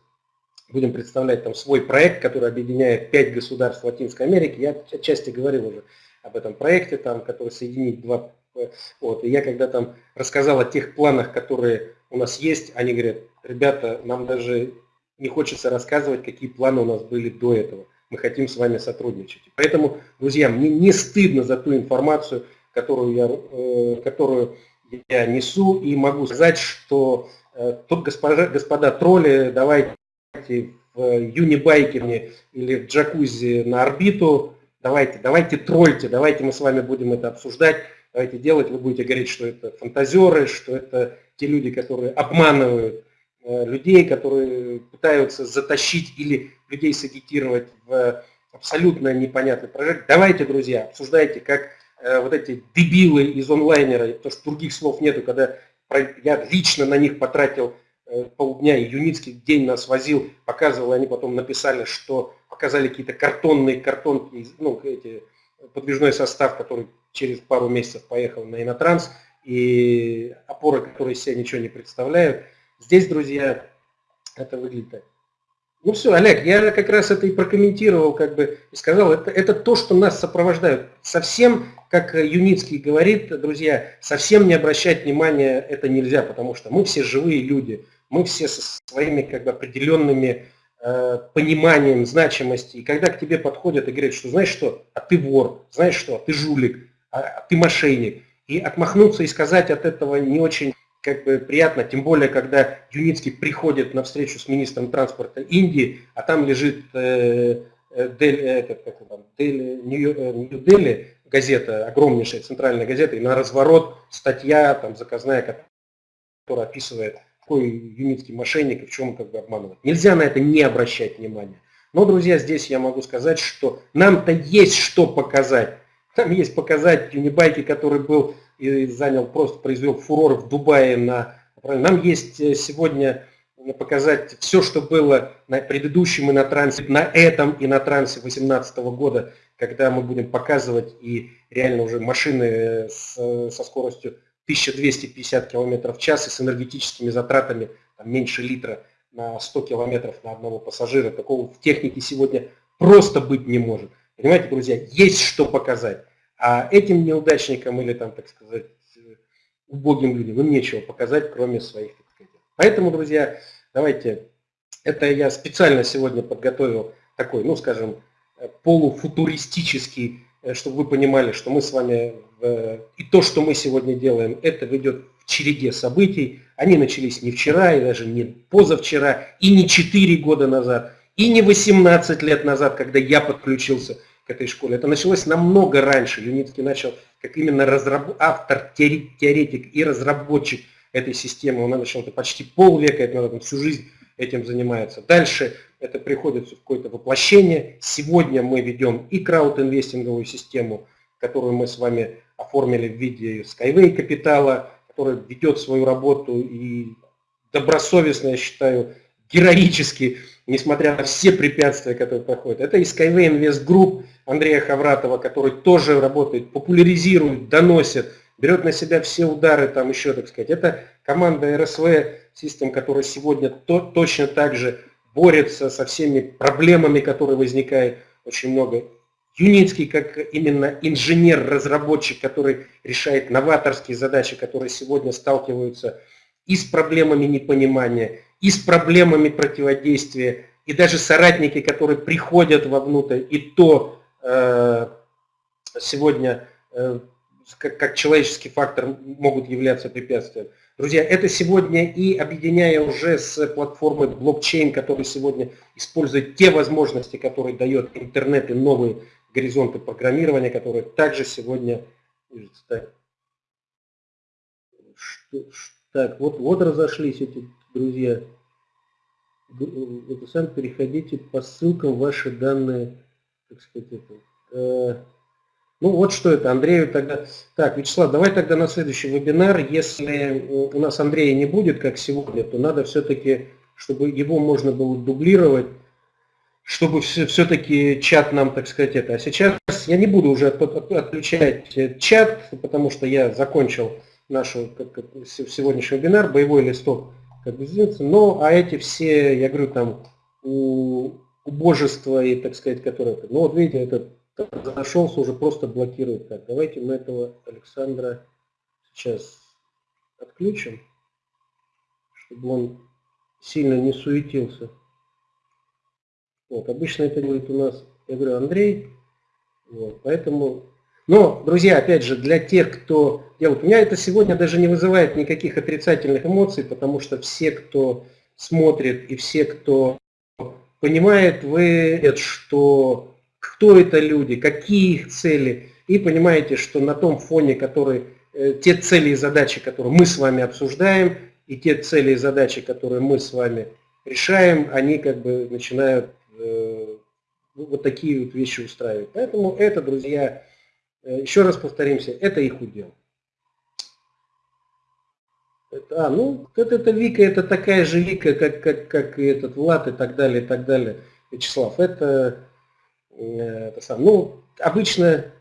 будем представлять там свой проект, который объединяет пять государств Латинской Америки. Я отчасти говорил уже об этом проекте, там, который соединит два... Вот. И я когда там рассказал о тех планах, которые у нас есть, они говорят, ребята, нам даже не хочется рассказывать, какие планы у нас были до этого. Мы хотим с вами сотрудничать. Поэтому, друзья, мне не стыдно за ту информацию, которую я, э, которую я несу, и могу сказать, что э, тут, господа, господа тролли, давайте в юнибайкерне или в джакузи на орбиту, давайте, давайте тролльте, давайте мы с вами будем это обсуждать, давайте делать, вы будете говорить, что это фантазеры, что это те люди, которые обманывают людей, которые пытаются затащить или людей сагитировать в абсолютно непонятный проект. Давайте, друзья, обсуждайте, как э, вот эти дебилы из онлайнера, потому что других слов нету, когда я лично на них потратил э, полдня, и Юницкий день нас возил, показывал, они потом написали, что показали какие-то картонные картонки, ну, эти, подвижной состав, который через пару месяцев поехал на Инотранс, и опоры, которые себя ничего не представляют. Здесь, друзья, это выглядит. Ну все, Олег, я как раз это и прокомментировал, как бы, и сказал, это, это то, что нас сопровождает. Совсем, как Юницкий говорит, друзья, совсем не обращать внимания это нельзя, потому что мы все живые люди, мы все со своими как бы определенными э, пониманием значимости. И когда к тебе подходят и говорят, что знаешь что, а ты вор, знаешь что, а ты жулик, а, а ты мошенник. И отмахнуться и сказать от этого не очень как бы приятно, тем более, когда Юницкий приходит на встречу с министром транспорта Индии, а там лежит э, э Дель, э, этот, как там, Дель, Нью-Дели, э, газета, огромнейшая центральная газета, и на разворот статья там заказная, которая описывает, какой Юницкий мошенник и в чем он как бы обманывает. Нельзя на это не обращать внимания. Но, друзья, здесь я могу сказать, что нам-то есть что показать. Там есть показать Юнибайки, который был и занял, просто произвел фурор в Дубае. На, нам есть э, сегодня показать все, что было на предыдущем и на трансе, на этом и на трансе 2018 года, когда мы будем показывать и реально уже машины э, с, со скоростью 1250 км в час и с энергетическими затратами там, меньше литра на 100 км на одного пассажира. Такого в технике сегодня просто быть не может. Понимаете, друзья, есть что показать. А этим неудачникам или, там, так сказать, убогим людям им нечего показать, кроме своих, так сказать. Поэтому, друзья, давайте, это я специально сегодня подготовил такой, ну, скажем, полуфутуристический, э, чтобы вы понимали, что мы с вами, и то, что мы сегодня делаем, это ведет в череде событий. Они начались не вчера, и даже не позавчера, и не 4 года назад, и не 18 лет назад, когда я подключился к этой школе. Это началось намного раньше. Юницкий начал как именно разраб... автор, теоретик и разработчик этой системы. Он начал это почти полвека, это он всю жизнь этим занимается. Дальше это приходит в какое-то воплощение. Сегодня мы ведем и краудинвестинговую систему, которую мы с вами оформили в виде Skyway капитала, которая ведет свою работу и добросовестно, я считаю, героически несмотря на все препятствия, которые проходят. Это и Skyway Invest Group Андрея Хавратова, который тоже работает, популяризирует, доносит, берет на себя все удары, там еще, так сказать. Это команда RSV System, которая сегодня то, точно так же борется со всеми проблемами, которые возникают очень много. Юницкий как именно инженер-разработчик, который решает новаторские задачи, которые сегодня сталкиваются и с проблемами непонимания, и с проблемами противодействия, и даже соратники, которые приходят вовнутрь, и то э, сегодня э, как, как человеческий фактор могут являться препятствием. Друзья, это сегодня и объединяя уже с платформой блокчейн, который сегодня использует те возможности, которые дает интернет и новые горизонты программирования, которые также сегодня... Так, вот, вот разошлись эти друзья, это сам переходите по ссылкам ваши данные, так сказать, это. Э, ну вот что это, Андрею тогда... Так, Вячеслав, давай тогда на следующий вебинар, если у нас Андрея не будет, как сегодня, то надо все-таки, чтобы его можно было дублировать, чтобы все-таки чат нам, так сказать, это. А сейчас я не буду уже отключать э, чат, потому что я закончил как, сегодняшний вебинар, боевой листок как бы а эти все, я говорю, там, у, убожества и, так сказать, которые... Ну, вот видите, этот зашелся, уже просто блокирует. Так, давайте мы этого Александра сейчас отключим, чтобы он сильно не суетился. Вот, обычно это делает у нас, я говорю, Андрей. Вот, поэтому но, друзья, опять же, для тех, кто делает, у меня это сегодня даже не вызывает никаких отрицательных эмоций, потому что все, кто смотрит и все, кто понимает вы, что кто это люди, какие их цели, и понимаете, что на том фоне, который, э, те цели и задачи, которые мы с вами обсуждаем, и те цели и задачи, которые мы с вами решаем, они как бы начинают э, вот такие вот вещи устраивать. Поэтому это, друзья, еще раз повторимся, это их удел. А, ну, это, это Вика, это такая же Вика, как, как, как и этот Влад и так далее, и так далее. Вячеслав, это, э, это сам, ну, обычно,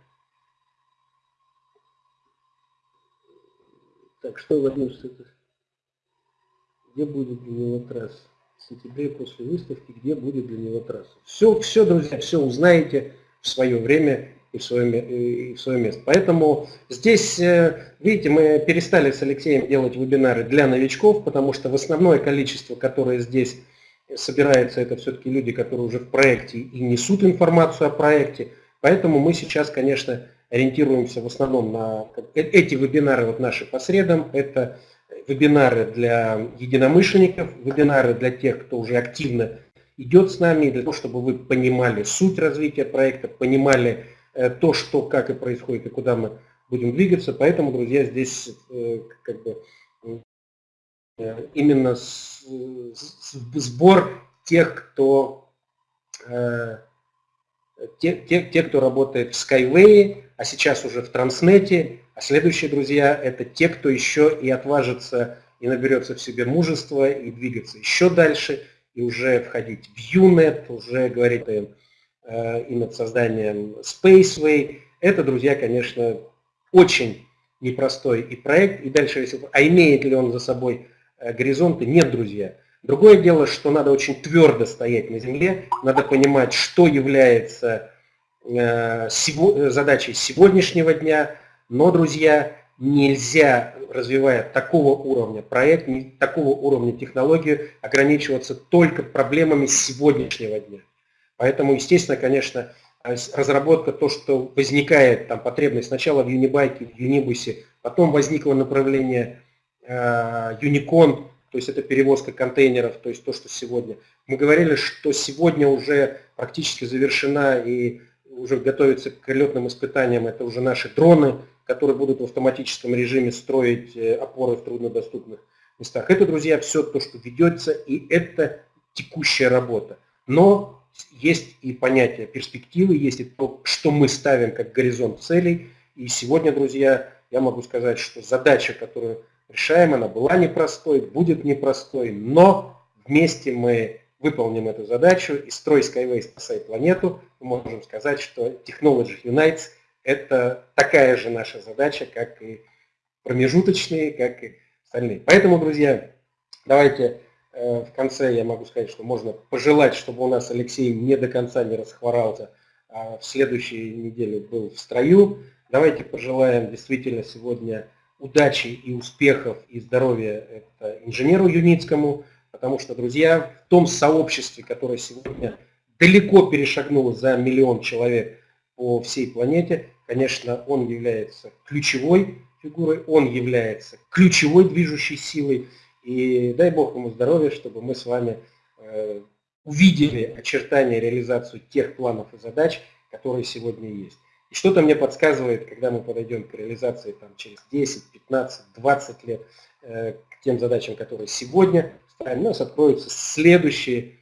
так, что Владимир, это, где будет для него трасса? В сентябре после выставки, где будет для него трасса? Все, все, друзья, все узнаете в свое время и в свое, и в свое место. Поэтому здесь, э, видите, мы перестали с Алексеем делать вебинары для новичков, потому что в основное количество, которое здесь собирается, это все-таки люди, которые уже в проекте и несут информацию о проекте. Поэтому мы сейчас, конечно, ориентируемся в основном на э, эти вебинары вот наши по средам. Это вебинары для единомышленников, вебинары для тех, кто уже активно идет с нами, для того, чтобы вы понимали суть развития проекта, понимали Э, то, что, как и происходит, и куда мы будем двигаться. Поэтому, друзья, здесь э, как бы э, именно сбор тех, кто те, те, те, кто работает в Skyway, а сейчас уже в Транснете, а следующие, друзья, это те, кто еще и отважится и наберется в себе мужество и двигаться еще дальше, и уже входить в UNET, уже говорить Э, и над созданием Spaceway. Это, друзья, конечно, очень непростой и проект. И дальше, а имеет ли он за собой э, горизонты? Нет, друзья. Другое дело, что надо очень твердо стоять на земле, надо понимать, что является э, задачей сегодняшнего дня, но, друзья, нельзя, развивая такого уровня проект, такого уровня технологию, ограничиваться только проблемами сегодняшнего дня. Поэтому, естественно, конечно, разработка, то, что возникает там потребность сначала в Юнибайке, в Юнибусе, потом возникло направление э, Юникон, то есть это перевозка контейнеров, то есть то, что сегодня. Мы говорили, что сегодня уже практически завершена и уже готовится к летным испытаниям, это уже наши дроны, которые будут в автоматическом режиме строить э, опоры в труднодоступных местах. Это, друзья, все то, что ведется, и это текущая работа. Но есть и понятие перспективы, есть и то, что мы ставим как горизонт целей. И сегодня, друзья, я могу сказать, что задача, которую решаем, она была непростой, будет непростой, но вместе мы выполним эту задачу, и строй Skyway спасает планету. Мы можем сказать, что Technology Unites – это такая же наша задача, как и промежуточные, как и остальные. Поэтому, друзья, давайте в конце я могу сказать, что можно пожелать, чтобы у нас Алексей не до конца не расхворался, а в следующей неделе был в строю. Давайте пожелаем действительно сегодня удачи и успехов и здоровья инженеру Юницкому, потому что, друзья, в том сообществе, которое сегодня далеко перешагнуло за миллион человек по всей планете, конечно, он является ключевой фигурой, он является ключевой движущей силой, и дай Бог ему здоровья, чтобы мы с вами э, увидели очертания реализацию тех планов и задач, которые сегодня есть. И что-то мне подсказывает, когда мы подойдем к реализации там, через 10, 15, 20 лет, э, к тем задачам, которые сегодня ставим, у нас откроются следующие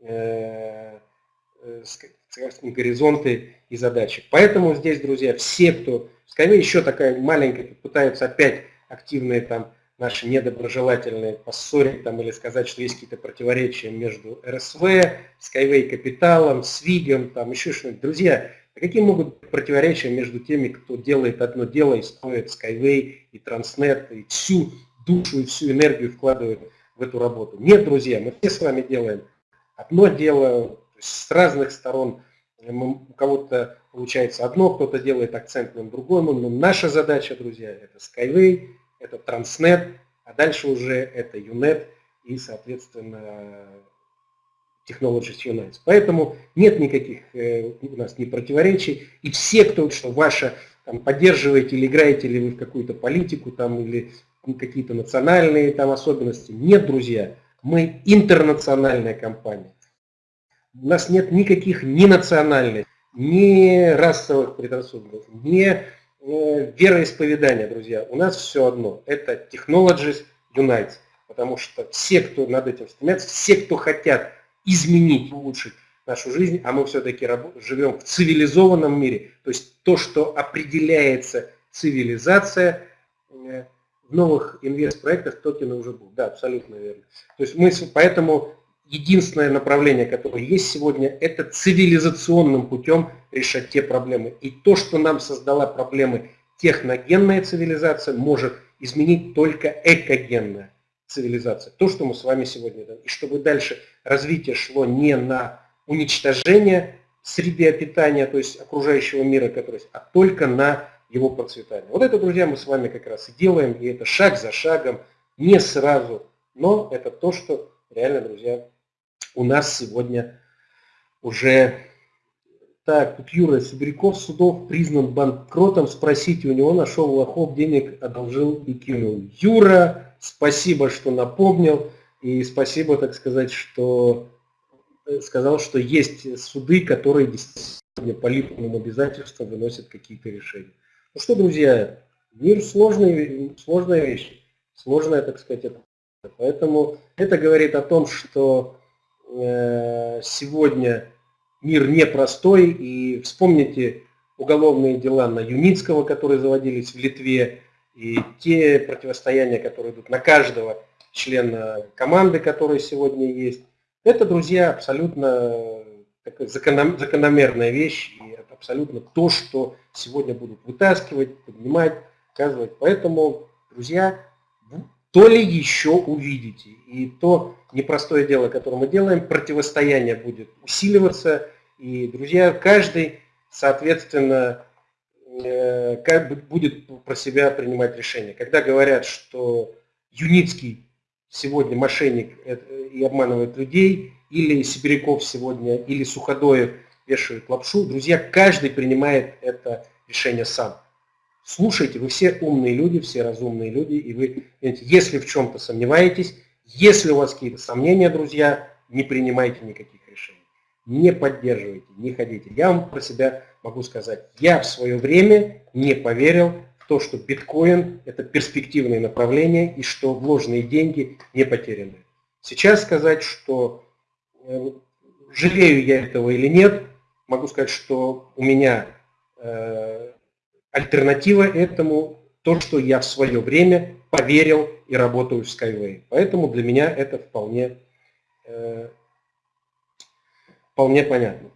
э, горизонты и задачи. Поэтому здесь, друзья, все, кто, скорее еще такая маленькая, пытаются опять активные там наши недоброжелательные поссорить там, или сказать, что есть какие-то противоречия между РСВ, Skyway Капиталом, Свигом, там еще что-нибудь. Друзья, а какие могут быть противоречия между теми, кто делает одно дело и строит Skyway и Transnet, и всю душу и всю энергию вкладывает в эту работу? Нет, друзья, мы все с вами делаем одно дело, с разных сторон у кого-то получается одно, кто-то делает акцент на другом, но наша задача, друзья, это Skyway, это Transnet, а дальше уже это UNET и, соответственно, Technologies United. Поэтому нет никаких э, у нас ни противоречий. И все, кто что ваша, там, поддерживаете или играете ли вы в какую-то политику там, или какие-то национальные там особенности. Нет, друзья, мы интернациональная компания. у нас нет никаких ни национальных, ни расовых предрассудков, ни э, вероисповедания, друзья. У нас все одно. Это Technologies Unites. Потому что все, кто над этим стремятся, все, кто хотят изменить, улучшить нашу жизнь, а мы все-таки живем в цивилизованном мире, то есть то, что определяется цивилизация, э, в новых инвестпроектах токены уже будут. Да, абсолютно верно. То есть мы поэтому единственное направление, которое есть сегодня, это цивилизационным путем решать те проблемы. И то, что нам создала проблемы техногенная цивилизация, может изменить только экогенная цивилизация. То, что мы с вами сегодня делаем. И чтобы дальше развитие шло не на уничтожение среды обитания, то есть окружающего мира, который, а только на его процветание. Вот это, друзья, мы с вами как раз и делаем, и это шаг за шагом, не сразу, но это то, что реально, друзья, у нас сегодня уже... Так, тут Юра Сибиряков судов признан банкротом. Спросите у него, нашел лохов, денег одолжил и кинул. Юра, спасибо, что напомнил. И спасибо, так сказать, что э, сказал, что есть суды, которые действительно по липовым обязательствам выносят какие-то решения. Ну что, друзья, мир сложный, сложная вещь, сложная, так сказать, это. Поэтому это говорит о том, что э, сегодня мир непростой, и вспомните уголовные дела на Юницкого, которые заводились в Литве, и те противостояния, которые идут на каждого члена команды, которые сегодня есть. Это, друзья, абсолютно закономерная вещь, и это абсолютно то, что сегодня будут вытаскивать, поднимать, показывать. Поэтому, друзья, то ли еще увидите. И то непростое дело, которое мы делаем, противостояние будет усиливаться. И, друзья, каждый, соответственно, э, как будет про себя принимать решение. Когда говорят, что Юницкий сегодня мошенник э, и обманывает людей, или Сибиряков сегодня, или Суходоев вешают лапшу. Друзья, каждый принимает это решение сам. Слушайте, вы все умные люди, все разумные люди, и вы, если в чем-то сомневаетесь, если у вас какие-то сомнения, друзья, не принимайте никаких. Не поддерживайте, не ходите. Я вам про себя могу сказать, я в свое время не поверил в то, что биткоин – это перспективное направление и что вложенные деньги не потеряны. Сейчас сказать, что э, жалею я этого или нет, могу сказать, что у меня э, альтернатива этому то, что я в свое время поверил и работаю в Skyway. Поэтому для меня это вполне, э, вполне понятно.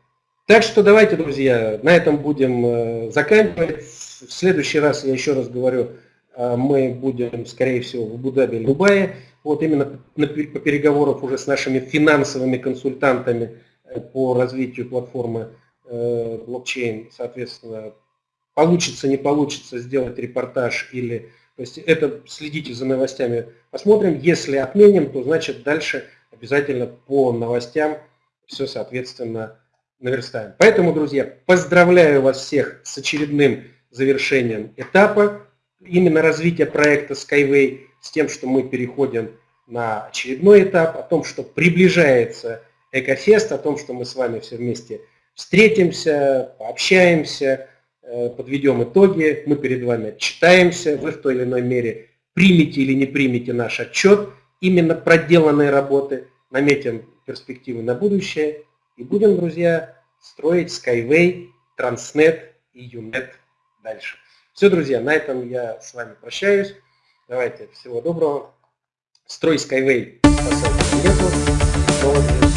Так что давайте, друзья, на этом будем э, заканчивать. В следующий раз, я еще раз говорю, э, мы будем, скорее всего, в Абу-Даби или Дубае. Вот именно по переговорах уже с нашими финансовыми консультантами э, по развитию платформы блокчейн, соответственно, получится, не получится сделать репортаж или... То есть это следите за новостями, посмотрим. Если отменим, то значит дальше обязательно по новостям все, соответственно, наверстаем. Поэтому, друзья, поздравляю вас всех с очередным завершением этапа именно развития проекта Skyway, с тем, что мы переходим на очередной этап, о том, что приближается Экофест, о том, что мы с вами все вместе встретимся, пообщаемся, э, подведем итоги, мы перед вами отчитаемся, вы в той или иной мере примете или не примете наш отчет, именно проделанной работы, наметим перспективы на будущее и будем, друзья, строить Skyway, Transnet и Unet дальше. Все, друзья, на этом я с вами прощаюсь. Давайте, всего доброго. Строй Skyway сайту